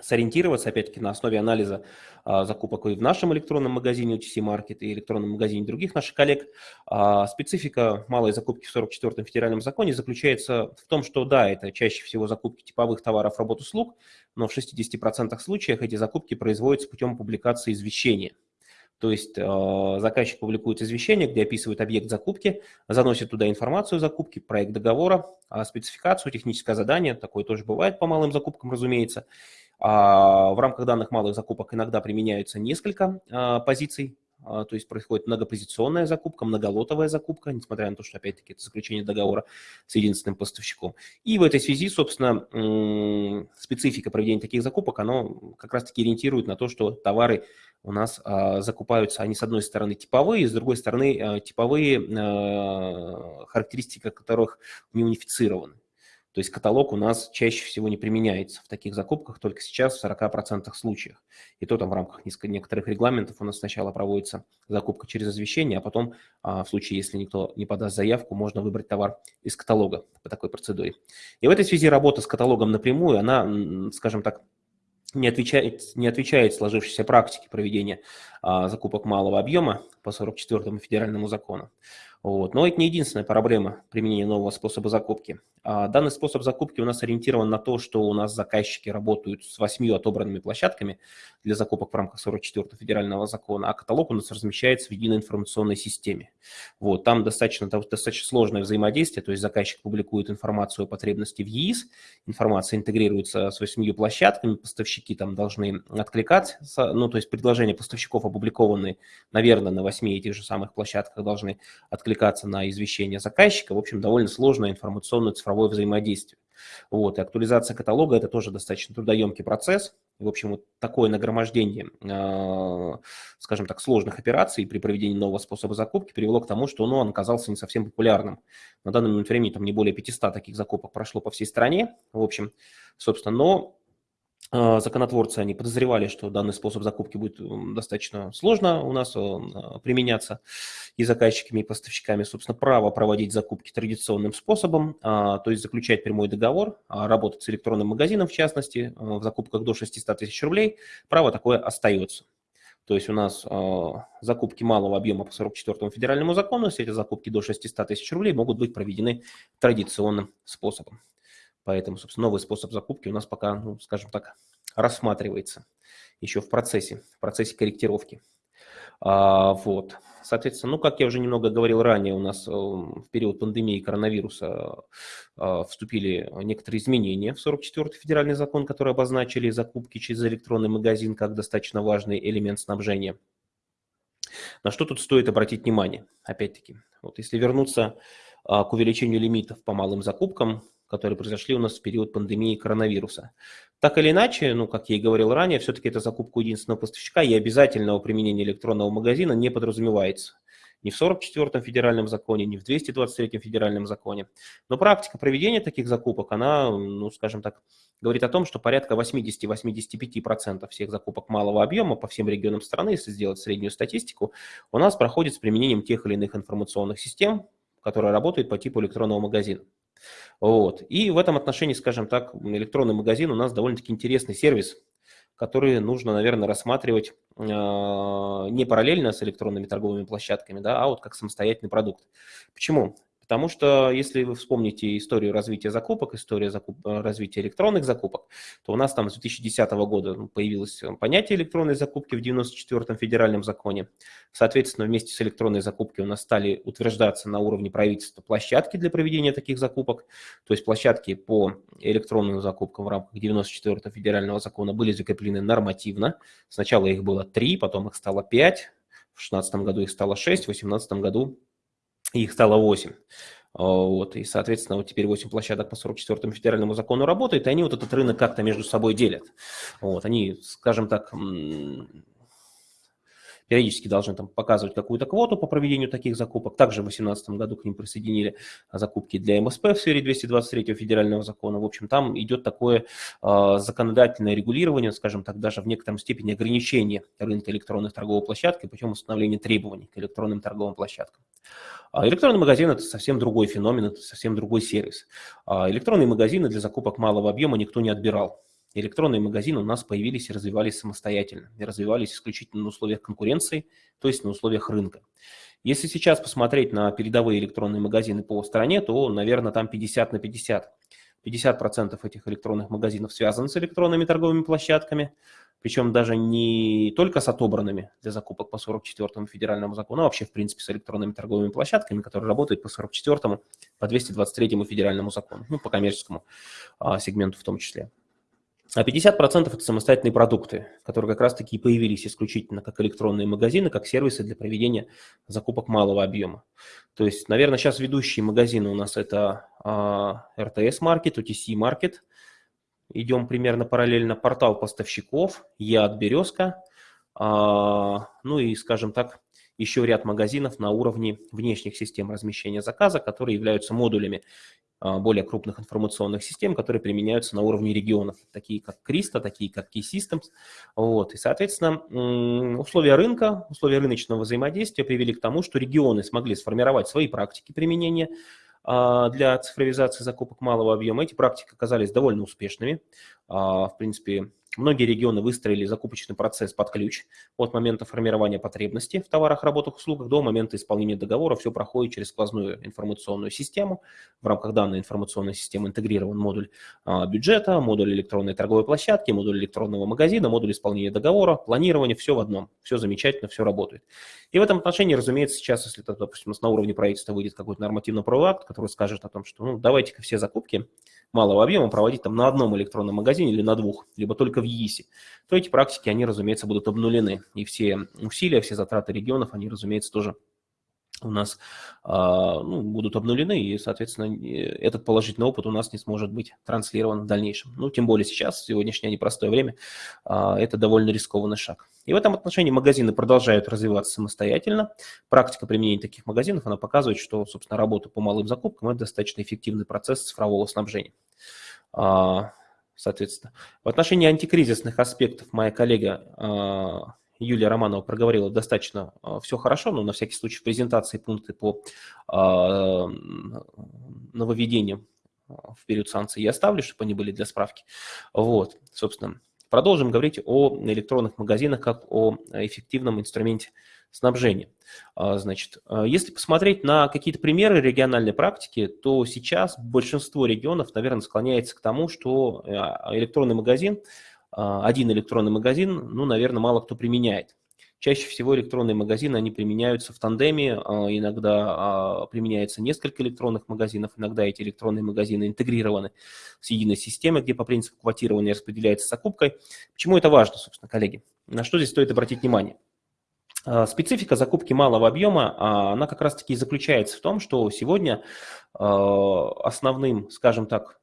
сориентироваться, опять-таки, на основе анализа а, закупок и в нашем электронном магазине OTC Market и электронном магазине других наших коллег. А, специфика малой закупки в 44-м федеральном законе заключается в том, что да, это чаще всего закупки типовых товаров, работ, услуг, но в 60% случаев эти закупки производятся путем публикации извещения. То есть э, заказчик публикует извещение, где описывает объект закупки, заносит туда информацию о закупке, проект договора, а спецификацию, техническое задание, такое тоже бывает по малым закупкам, разумеется. А в рамках данных малых закупок иногда применяются несколько а, позиций, а, то есть происходит многопозиционная закупка, многолотовая закупка, несмотря на то, что, опять-таки, это заключение договора с единственным поставщиком. И в этой связи, собственно, специфика проведения таких закупок, оно как раз-таки ориентирует на то, что товары у нас закупаются, они, с одной стороны, типовые, с другой стороны, типовые характеристики которых не унифицированы. То есть каталог у нас чаще всего не применяется в таких закупках, только сейчас в 40% случаев. И то там в рамках некоторых регламентов у нас сначала проводится закупка через извещение, а потом, а, в случае, если никто не подаст заявку, можно выбрать товар из каталога по такой процедуре. И в этой связи работа с каталогом напрямую, она, скажем так, не отвечает, не отвечает сложившейся практике проведения а, закупок малого объема по 44-му федеральному закону. Вот. Но это не единственная проблема применения нового способа закупки. А, данный способ закупки у нас ориентирован на то, что у нас заказчики работают с восьмью отобранными площадками для закупок в рамках 44-го федерального закона, а каталог у нас размещается в единой информационной системе. Вот, там достаточно, достаточно сложное взаимодействие, то есть заказчик публикует информацию о потребности в ЕИС, информация интегрируется с восьмью площадками, поставщики там должны откликать, ну, то есть предложения поставщиков опубликованные, наверное, на восьми этих же самых площадках должны откликаться на извещение заказчика. В общем, довольно сложная информационная цифровая цифровое взаимодействие. Вот, и актуализация каталога – это тоже достаточно трудоемкий процесс. В общем, вот такое нагромождение, э, скажем так, сложных операций при проведении нового способа закупки привело к тому, что ну, он оказался не совсем популярным. На данный момент времени там не более 500 таких закупок прошло по всей стране. В общем, собственно, но законотворцы, они подозревали, что данный способ закупки будет достаточно сложно у нас а, применяться и заказчиками, и поставщиками. Собственно, право проводить закупки традиционным способом, а, то есть заключать прямой договор, работать с электронным магазином, в частности, в закупках до 600 тысяч рублей, право такое остается. То есть у нас закупки малого объема по 44 федеральному закону, если эти закупки до 600 тысяч рублей могут быть проведены традиционным способом. Поэтому, собственно, новый способ закупки у нас пока, ну, скажем так, рассматривается еще в процессе, в процессе корректировки. А, вот. Соответственно, ну, как я уже немного говорил ранее, у нас э, в период пандемии коронавируса э, вступили некоторые изменения в 44-й федеральный закон, которые обозначили закупки через электронный магазин как достаточно важный элемент снабжения. На что тут стоит обратить внимание? Опять-таки, вот если вернуться а, к увеличению лимитов по малым закупкам, которые произошли у нас в период пандемии коронавируса. Так или иначе, ну, как я и говорил ранее, все-таки это закупка единственного поставщика и обязательного применения электронного магазина не подразумевается. Ни в 44-м федеральном законе, ни в 223-м федеральном законе. Но практика проведения таких закупок, она, ну, скажем так, говорит о том, что порядка 80-85% всех закупок малого объема по всем регионам страны, если сделать среднюю статистику, у нас проходит с применением тех или иных информационных систем, которые работают по типу электронного магазина. Вот. И в этом отношении, скажем так, электронный магазин у нас довольно-таки интересный сервис, который нужно, наверное, рассматривать э, не параллельно с электронными торговыми площадками, да, а вот как самостоятельный продукт. Почему? Потому что если вы вспомните историю развития закупок, историю закуп... Э, развития электронных закупок, то у нас там с 2010 года появилось понятие электронной закупки в 94-м федеральном законе. Соответственно, вместе с электронной закупкой у нас стали утверждаться на уровне правительства площадки для проведения таких закупок. То есть площадки по электронным закупкам в рамках 94-го федерального закона были закреплены нормативно. Сначала их было три, потом их стало пять. В 2016 году их стало 6, в 2018 году их стало 8. Вот, и, соответственно, вот теперь 8 площадок по 44-му федеральному закону работают, и они вот этот рынок как-то между собой делят. Вот, они, скажем так, периодически должны там показывать какую-то квоту по проведению таких закупок. Также в 2018 году к ним присоединили закупки для МСП в сфере 223 федерального закона. В общем, там идет такое э, законодательное регулирование, скажем так, даже в некотором степени ограничение рынка электронных торговых площадок путем установления требований к электронным торговым площадкам. А электронный магазин – это совсем другой феномен, это совсем другой сервис. А электронные магазины для закупок малого объема никто не отбирал электронные магазины у нас появились и развивались самостоятельно, и развивались исключительно на условиях конкуренции, то есть на условиях рынка. Если сейчас посмотреть на передовые электронные магазины по стране, то, наверное, там 50 на 50. 50% этих электронных магазинов связаны с электронными торговыми площадками, причем даже не только с отобранными для закупок по 44-му федеральному закону, а вообще, в принципе, с электронными торговыми площадками, которые работают по 44-му, по 223-му федеральному закону, ну, по коммерческому а, сегменту в том числе. А 50% это самостоятельные продукты, которые как раз-таки появились исключительно как электронные магазины, как сервисы для проведения закупок малого объема. То есть, наверное, сейчас ведущие магазины у нас это а, RTS Market, OTC Market. Идем примерно параллельно. Портал поставщиков, ЯД Березка. А, ну и, скажем так, еще ряд магазинов на уровне внешних систем размещения заказа, которые являются модулями а, более крупных информационных систем, которые применяются на уровне регионов, такие как Криста, такие как Key Systems. Вот. И, соответственно, условия рынка, условия рыночного взаимодействия привели к тому, что регионы смогли сформировать свои практики применения для цифровизации закупок малого объема. Эти практики оказались довольно успешными. А, в принципе, Многие регионы выстроили закупочный процесс под ключ от момента формирования потребности в товарах, работах, услугах до момента исполнения договора. Все проходит через сквозную информационную систему. В рамках данной информационной системы интегрирован модуль а, бюджета, модуль электронной торговой площадки, модуль электронного магазина, модуль исполнения договора, планирование, все в одном. Все замечательно, все работает. И в этом отношении, разумеется, сейчас, если, допустим, на уровне правительства выйдет какой-то нормативно-правовой акт, который скажет о том, что ну, давайте-ка все закупки малого объема проводить там на одном электронном магазине или на двух, либо только в ЕИСе, то эти практики, они, разумеется, будут обнулены. И все усилия, все затраты регионов, они, разумеется, тоже у нас а, ну, будут обнулены, и, соответственно, этот положительный опыт у нас не сможет быть транслирован в дальнейшем. Ну, тем более сейчас, в сегодняшнее непростое время, а, это довольно рискованный шаг. И в этом отношении магазины продолжают развиваться самостоятельно. Практика применения таких магазинов, она показывает, что, собственно, работа по малым закупкам – это достаточно эффективный процесс цифрового снабжения. А, соответственно, в отношении антикризисных аспектов моя коллега Юлия Романова проговорила достаточно а, все хорошо, но на всякий случай в презентации пункты по а, нововведениям а, в период санкций я оставлю, чтобы они были для справки. Вот, собственно, продолжим говорить о электронных магазинах как о эффективном инструменте снабжения. Значит, если посмотреть на какие-то примеры региональной практики, то сейчас большинство регионов, наверное, склоняется к тому, что электронный магазин – а, один электронный магазин, ну, наверное, мало кто применяет. Чаще всего электронные магазины, они применяются в тандеме, а, иногда а, применяется несколько электронных магазинов, иногда эти электронные магазины интегрированы с единой системой, где по принципу квотирования распределяется закупкой. Почему это важно, собственно, коллеги? На что здесь стоит обратить внимание? Специфика закупки малого объема, она как раз-таки заключается в том, что сегодня основным, скажем так,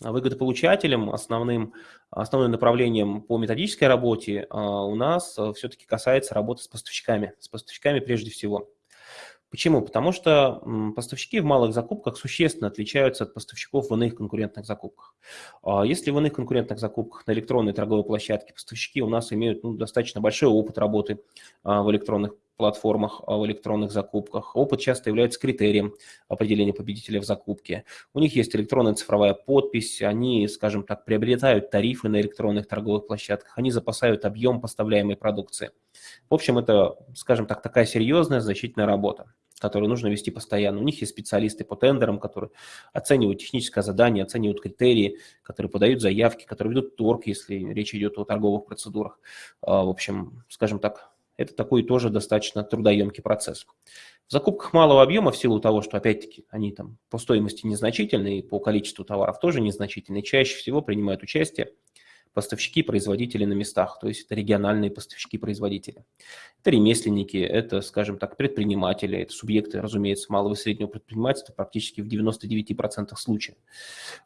выгодополучателем, основным, основным направлением по методической работе а, у нас а, все-таки касается работы с поставщиками, с поставщиками прежде всего. Почему? Потому что поставщики в малых закупках существенно отличаются от поставщиков в иных конкурентных закупках. А если в иных конкурентных закупках на электронной торговой площадке поставщики у нас имеют ну, достаточно большой опыт работы в электронных платформах, в электронных закупках. Опыт часто является критерием определения победителя в закупке. У них есть электронная цифровая подпись, они, скажем так, приобретают тарифы на электронных торговых площадках, они запасают объем поставляемой продукции. В общем, это, скажем так, такая серьезная, значительная работа которую нужно вести постоянно. У них есть специалисты по тендерам, которые оценивают техническое задание, оценивают критерии, которые подают заявки, которые ведут торг, если речь идет о торговых процедурах. А, в общем, скажем так, это такой тоже достаточно трудоемкий процесс. В закупках малого объема, в силу того, что, опять-таки, они там по стоимости незначительные, по количеству товаров тоже незначительные, чаще всего принимают участие поставщики, производители на местах, то есть это региональные поставщики-производители. Это ремесленники, это, скажем так, предприниматели, это субъекты, разумеется, малого и среднего предпринимательства практически в 99% случаев.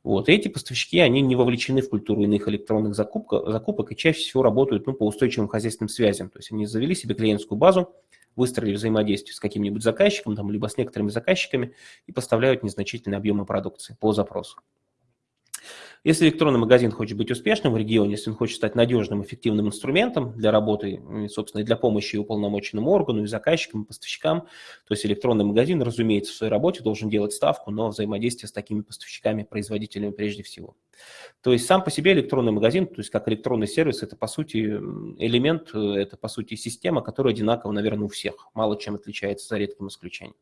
Вот. И эти поставщики, они не вовлечены в культуру иных электронных закупок, закупок и чаще всего работают ну, по устойчивым хозяйственным связям. То есть они завели себе клиентскую базу, выстроили взаимодействие с каким-нибудь заказчиком, там, либо с некоторыми заказчиками и поставляют незначительные объемы продукции по запросу. Если электронный магазин хочет быть успешным в регионе, если он хочет стать надежным, эффективным инструментом для работы, собственно, и для помощи уполномоченному органу, и заказчикам, и поставщикам, то есть электронный магазин, разумеется, в своей работе должен делать ставку на взаимодействие с такими поставщиками, производителями прежде всего. То есть сам по себе электронный магазин, то есть как электронный сервис, это по сути элемент, это по сути система, которая одинакова, наверное, у всех, мало чем отличается за редким исключением.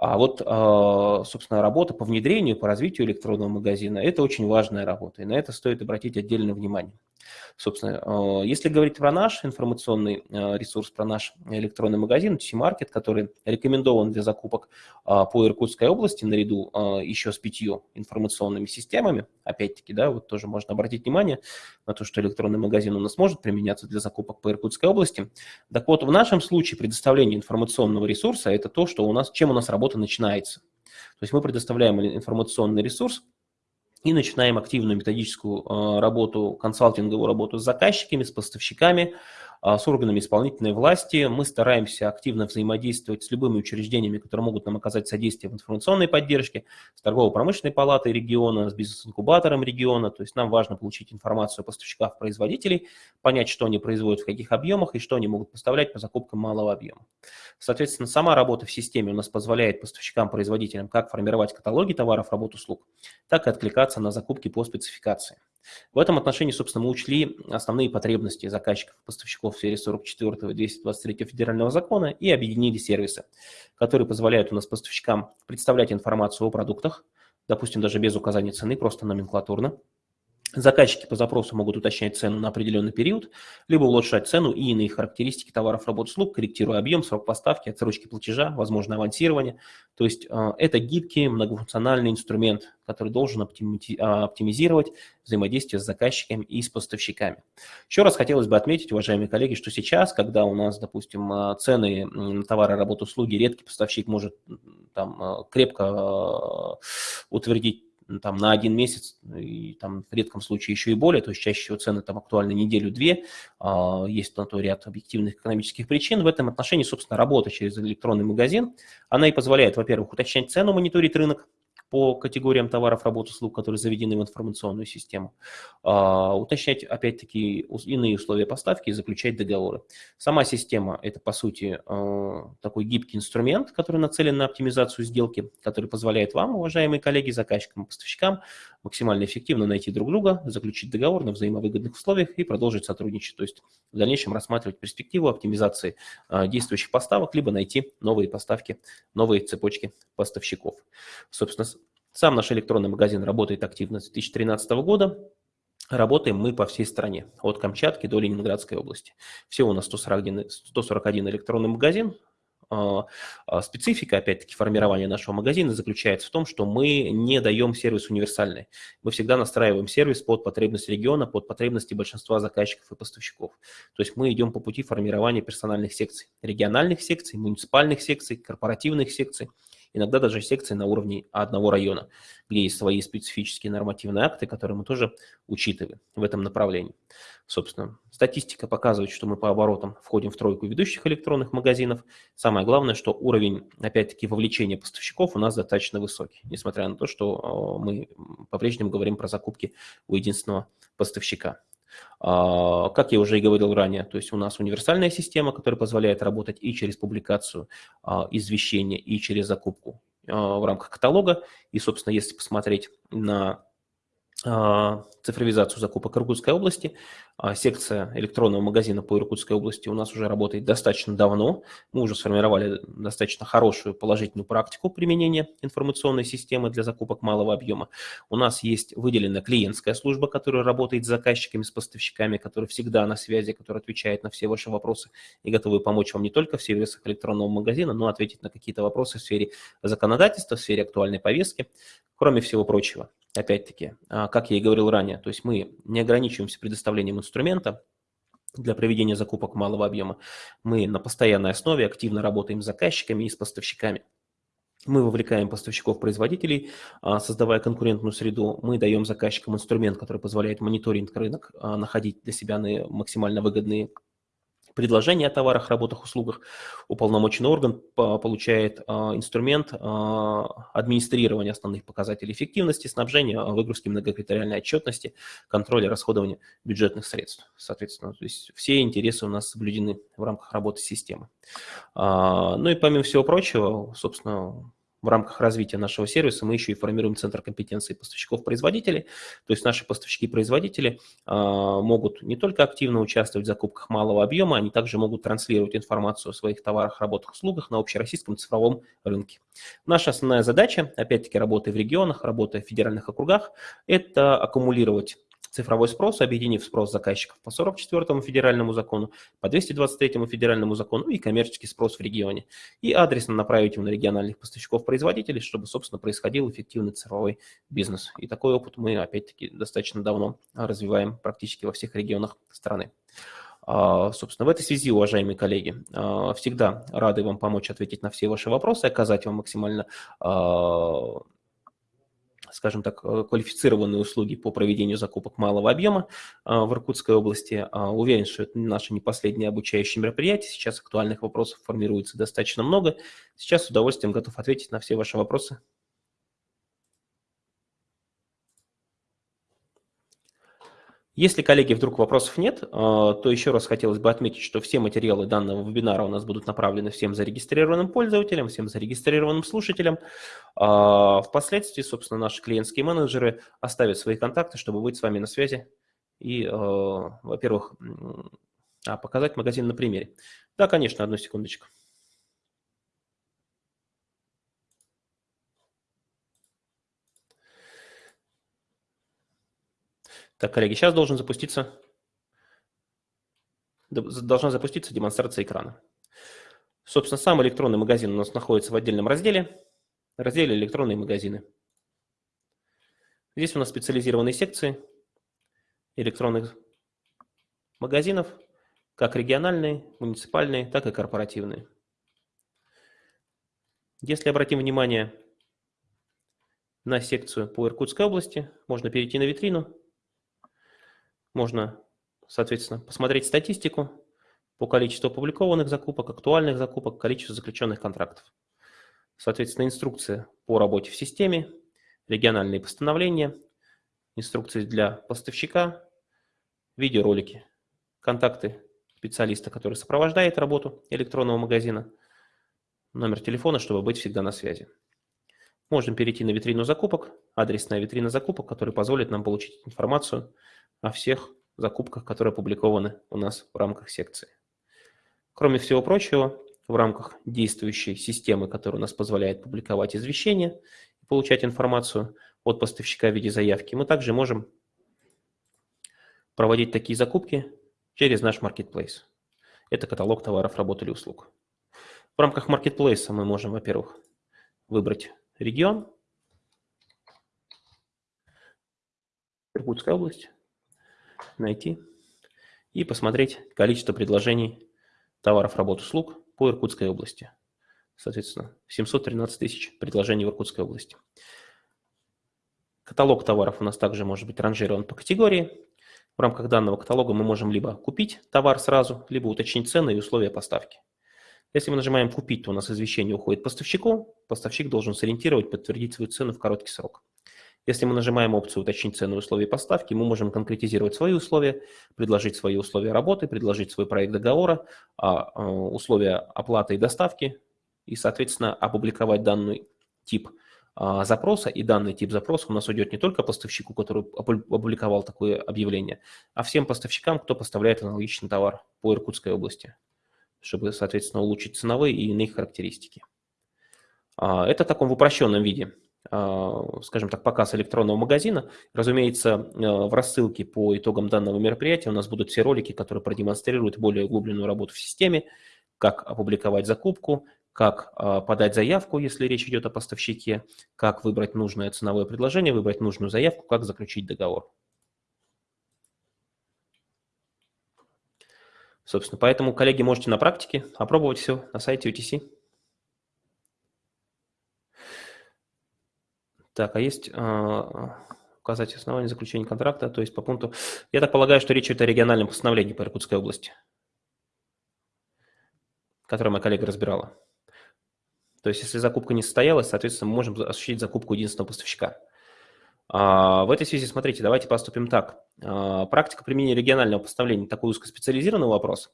А вот, а, собственно, работа по внедрению, по развитию электронного магазина – это очень важная работа, и на это стоит обратить отдельное внимание. Собственно, э, если говорить про наш информационный э, ресурс, про наш электронный магазин, T-Market, который рекомендован для закупок э, по Иркутской области наряду еще с пятью информационными системами, опять-таки, да, вот тоже можно обратить внимание на то, что электронный магазин у нас может применяться для закупок по Иркутской области. Так вот, в нашем случае предоставление информационного ресурса – это то, что у нас, чем у нас работа начинается. То есть мы предоставляем информационный ресурс, и начинаем активную методическую а, работу, консалтинговую работу с заказчиками, с поставщиками, с органами исполнительной власти. Мы стараемся активно взаимодействовать с любыми учреждениями, которые могут нам оказать содействие в информационной поддержке, с торгово-промышленной палатой региона, с бизнес-инкубатором региона. То есть нам важно получить информацию о поставщиках, производителей, понять, что они производят, в каких объемах и что они могут поставлять по закупкам малого объема. Соответственно, сама работа в системе у нас позволяет поставщикам, производителям как формировать каталоги товаров, работ, услуг, так и откликаться на закупки по спецификации. В этом отношении, собственно, мы учли основные потребности заказчиков и поставщиков в сфере 44 и 223 федерального закона и объединили сервисы, которые позволяют у нас поставщикам представлять информацию о продуктах, допустим, даже без указания цены, просто номенклатурно, Заказчики по запросу могут уточнять цену на определенный период, либо улучшать цену и иные характеристики товаров, работ, услуг, корректируя объем, срок поставки, отсрочки платежа, возможно авансирование. То есть э, это гибкий многофункциональный инструмент, который должен а, оптимизировать взаимодействие с заказчиками и с поставщиками. Еще раз хотелось бы отметить, уважаемые коллеги, что сейчас, когда у нас, допустим, э, цены на товары, работу, услуги, редкий поставщик может там э, крепко утвердить там, на один месяц, и там в редком случае еще и более, то есть чаще всего цены там актуальны неделю-две, а, есть на то ряд объективных экономических причин. В этом отношении, собственно, работа через электронный магазин, она и позволяет, во-первых, уточнять цену, мониторить рынок, по категориям товаров, работ, услуг, которые заведены в информационную систему, а, уточнять, опять-таки, иные условия поставки и заключать договоры. Сама система – это, по сути, а, такой гибкий инструмент, который нацелен на оптимизацию сделки, который позволяет вам, уважаемые коллеги, заказчикам и поставщикам, максимально эффективно найти друг друга, заключить договор на взаимовыгодных условиях и продолжить сотрудничать. То есть в дальнейшем рассматривать перспективу оптимизации а, действующих поставок, либо найти новые поставки, новые цепочки поставщиков. Собственно, сам наш электронный магазин работает активно с 2013 года. Работаем мы по всей стране, от Камчатки до Ленинградской области. Всего у нас 141, 141 электронный магазин, а, а, специфика, опять-таки, формирования нашего магазина заключается в том, что мы не даем сервис универсальный. Мы всегда настраиваем сервис под потребности региона, под потребности большинства заказчиков и поставщиков. То есть мы идем по пути формирования персональных секций, региональных секций, муниципальных секций, корпоративных секций – иногда даже секции на уровне одного района, где есть свои специфические нормативные акты, которые мы тоже учитываем в этом направлении. Собственно, статистика показывает, что мы по оборотам входим в тройку ведущих электронных магазинов. Самое главное, что уровень, опять-таки, вовлечения поставщиков у нас достаточно высокий, несмотря на то, что э, мы по-прежнему говорим про закупки у единственного поставщика. А, как я уже и говорил ранее, то есть у нас универсальная система, которая позволяет работать и через публикацию а, извещения, и через закупку а, в рамках каталога. И, собственно, если посмотреть на цифровизацию закупок Иркутской области. А, секция электронного магазина по Иркутской области у нас уже работает достаточно давно. Мы уже сформировали достаточно хорошую положительную практику применения информационной системы для закупок малого объема. У нас есть выделенная клиентская служба, которая работает с заказчиками, с поставщиками, которая всегда на связи, которая отвечает на все ваши вопросы и готовы помочь вам не только в сервисах электронного магазина, но ответить на какие-то вопросы в сфере законодательства, в сфере актуальной повестки, кроме всего прочего. Опять-таки, как я и говорил ранее, то есть мы не ограничиваемся предоставлением инструмента, для проведения закупок малого объема. Мы на постоянной основе активно работаем с заказчиками и с поставщиками. Мы вовлекаем поставщиков-производителей, а, создавая конкурентную среду. Мы даем заказчикам инструмент, который позволяет мониторинг рынок, а, находить для себя максимально выгодные предложения о товарах, работах, услугах, уполномоченный орган получает а, инструмент а, администрирования основных показателей эффективности, снабжения, а, выгрузки многокритериальной отчетности, контроля расходования бюджетных средств. Соответственно, то есть все интересы у нас соблюдены в рамках работы системы. Ну и помимо всего прочего, собственно, в рамках развития нашего сервиса мы еще и формируем центр компетенции поставщиков-производителей. То есть наши поставщики-производители а, могут не только активно участвовать в закупках малого объема, они также могут транслировать информацию о своих товарах, работах, услугах на общероссийском цифровом рынке. Наша основная задача, опять-таки, работы в регионах, работы в федеральных округах, это аккумулировать цифровой спрос, объединив спрос заказчиков по 44 федеральному закону, по 223 федеральному закону и коммерческий спрос в регионе. И адресно направить его на региональных поставщиков-производителей, чтобы, собственно, происходил эффективный цифровой бизнес. И такой опыт мы, опять-таки, достаточно давно развиваем практически во всех регионах страны. А, собственно, в этой связи, уважаемые коллеги, а, всегда рады вам помочь ответить на все ваши вопросы, оказать вам максимально а, скажем так, э, квалифицированные услуги по проведению закупок малого объема а, в Иркутской области. А, уверен, что это наше не последнее обучающее мероприятие. Сейчас актуальных вопросов формируется достаточно много. Сейчас с удовольствием готов ответить на все ваши вопросы. Если, коллеги, вдруг вопросов нет, а, то еще раз хотелось бы отметить, что все материалы данного вебинара у нас будут направлены всем зарегистрированным пользователям, всем зарегистрированным слушателям. А, впоследствии, собственно, наши клиентские менеджеры оставят свои контакты, чтобы быть с вами на связи и, а, во-первых, показать магазин на примере. Да, конечно, одну секундочку. Так, коллеги, сейчас должен запуститься, должна запуститься демонстрация экрана. Собственно, сам электронный магазин у нас находится в отдельном разделе, разделе «Электронные магазины». Здесь у нас специализированные секции электронных магазинов, как региональные, муниципальные, так и корпоративные. Если обратим внимание на секцию по Иркутской области, можно перейти на витрину можно, соответственно, посмотреть статистику по количеству опубликованных закупок, актуальных закупок, количеству заключенных контрактов. Соответственно, инструкция по работе в системе, региональные постановления, инструкции для поставщика, видеоролики, контакты специалиста, который сопровождает работу электронного магазина, номер телефона, чтобы быть всегда на связи. Можем перейти на витрину закупок, адресная витрина закупок, которая позволит нам получить информацию о всех закупках, которые опубликованы у нас в рамках секции. Кроме всего прочего, в рамках действующей системы, которая у нас позволяет публиковать извещения и получать информацию от поставщика в виде заявки, мы также можем проводить такие закупки через наш marketplace. Это каталог товаров, работ или услуг. В рамках marketplace мы можем, во-первых, выбрать регион, Иркутская область, найти и посмотреть количество предложений товаров, работ, услуг по Иркутской области. Соответственно, 713 тысяч предложений в Иркутской области. Каталог товаров у нас также может быть ранжирован по категории. В рамках данного каталога мы можем либо купить товар сразу, либо уточнить цены и условия поставки. Если мы нажимаем «Купить», то у нас извещение уходит поставщику. Поставщик должен сориентировать, подтвердить свою цену в короткий срок. Если мы нажимаем опцию «Уточнить цену и условия поставки», мы можем конкретизировать свои условия, предложить свои условия работы, предложить свой проект договора, а, а, условия оплаты и доставки и, соответственно, опубликовать данный тип а, запроса. И данный тип запроса у нас уйдет не только поставщику, который опубликовал такое объявление, а всем поставщикам, кто поставляет аналогичный товар по Иркутской области, чтобы, соответственно, улучшить ценовые и иные характеристики. Это в таком упрощенном виде. А, скажем так, показ электронного магазина. Разумеется, э, в рассылке по итогам данного мероприятия у нас будут все ролики, которые продемонстрируют более углубленную работу в системе, как опубликовать закупку, как а, подать заявку, если речь идет о поставщике, как выбрать нужное ценовое предложение, выбрать нужную заявку, как заключить договор. Собственно, поэтому, коллеги, можете на практике опробовать все на сайте UTC. Так, а есть э, указать основание заключения контракта, то есть по пункту... Я так полагаю, что речь идет о региональном постановлении по Иркутской области, которое моя коллега разбирала. То есть если закупка не состоялась, соответственно, мы можем осуществить закупку единственного поставщика. А, в этой связи, смотрите, давайте поступим так. А, практика применения регионального постановления – такой узкоспециализированный вопрос.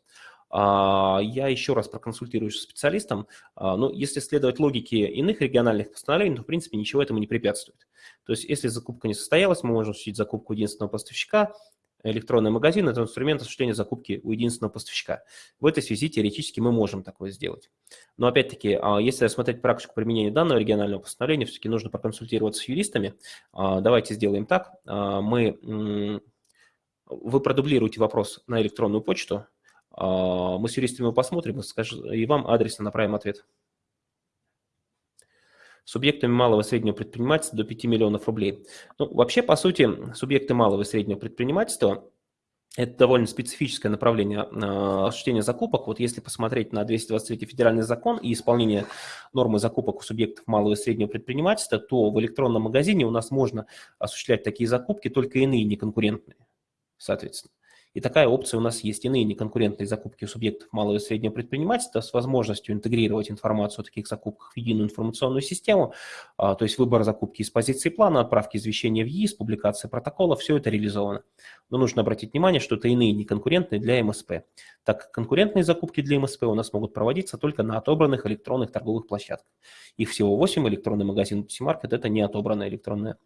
А, я еще раз проконсультируюсь с специалистом. Ну, если следовать логике иных региональных постановлений, то, в принципе, ничего этому не препятствует. То есть, если закупка не состоялась, мы можем осуществить закупку единственного поставщика, электронный магазин – это инструмент осуществления закупки у единственного поставщика. В этой связи теоретически мы можем такое сделать. Но опять-таки, а, если рассмотреть практику применения данного регионального постановления, все-таки нужно проконсультироваться с юристами. А, давайте сделаем так. А, мы, вы продублируете вопрос на электронную почту, мы с юристами посмотрим и вам адресно направим ответ субъектами малого и среднего предпринимательства до 5 миллионов рублей. Ну, вообще, по сути, субъекты малого и среднего предпринимательства – это довольно специфическое направление э, осуществления закупок. Вот если посмотреть на 223 федеральный закон и исполнение нормы закупок у субъектов малого и среднего предпринимательства, то в электронном магазине у нас можно осуществлять такие закупки, только иные неконкурентные, соответственно. И такая опция у нас есть. Иные неконкурентные закупки у субъектов малого и среднего предпринимательства с возможностью интегрировать информацию о таких закупках в единую информационную систему, а, то есть выбор закупки из позиции плана, отправки извещения в ЕИС, публикация протокола, все это реализовано. Но нужно обратить внимание, что это иные неконкурентные для МСП. Так как конкурентные закупки для МСП у нас могут проводиться только на отобранных электронных торговых площадках. Их всего 8, электронный магазин Market – это не отобранная электронная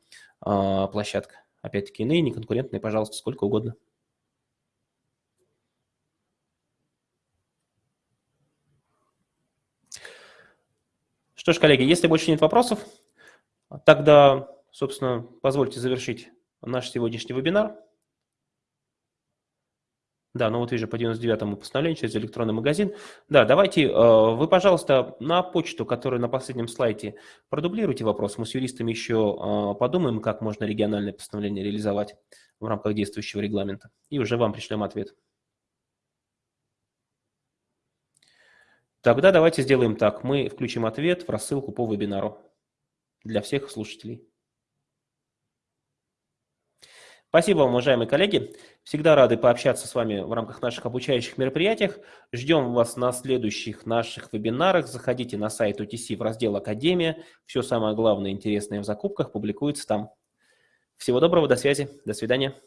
а, площадка. Опять-таки иные неконкурентные, пожалуйста, сколько угодно. Что ж, коллеги, если больше нет вопросов, тогда, собственно, позвольте завершить наш сегодняшний вебинар. Да, ну вот вижу по 99-му постановлению через электронный магазин. Да, давайте, э, вы, пожалуйста, на почту, которая на последнем слайде, продублируйте вопрос. Мы с юристами еще э, подумаем, как можно региональное постановление реализовать в рамках действующего регламента. И уже вам пришлем ответ. Тогда давайте сделаем так. Мы включим ответ в рассылку по вебинару для всех слушателей. Спасибо вам, уважаемые коллеги. Всегда рады пообщаться с вами в рамках наших обучающих мероприятий. Ждем вас на следующих наших вебинарах. Заходите на сайт UTC в раздел «Академия». Все самое главное интересное в закупках публикуется там. Всего доброго, до связи, до свидания.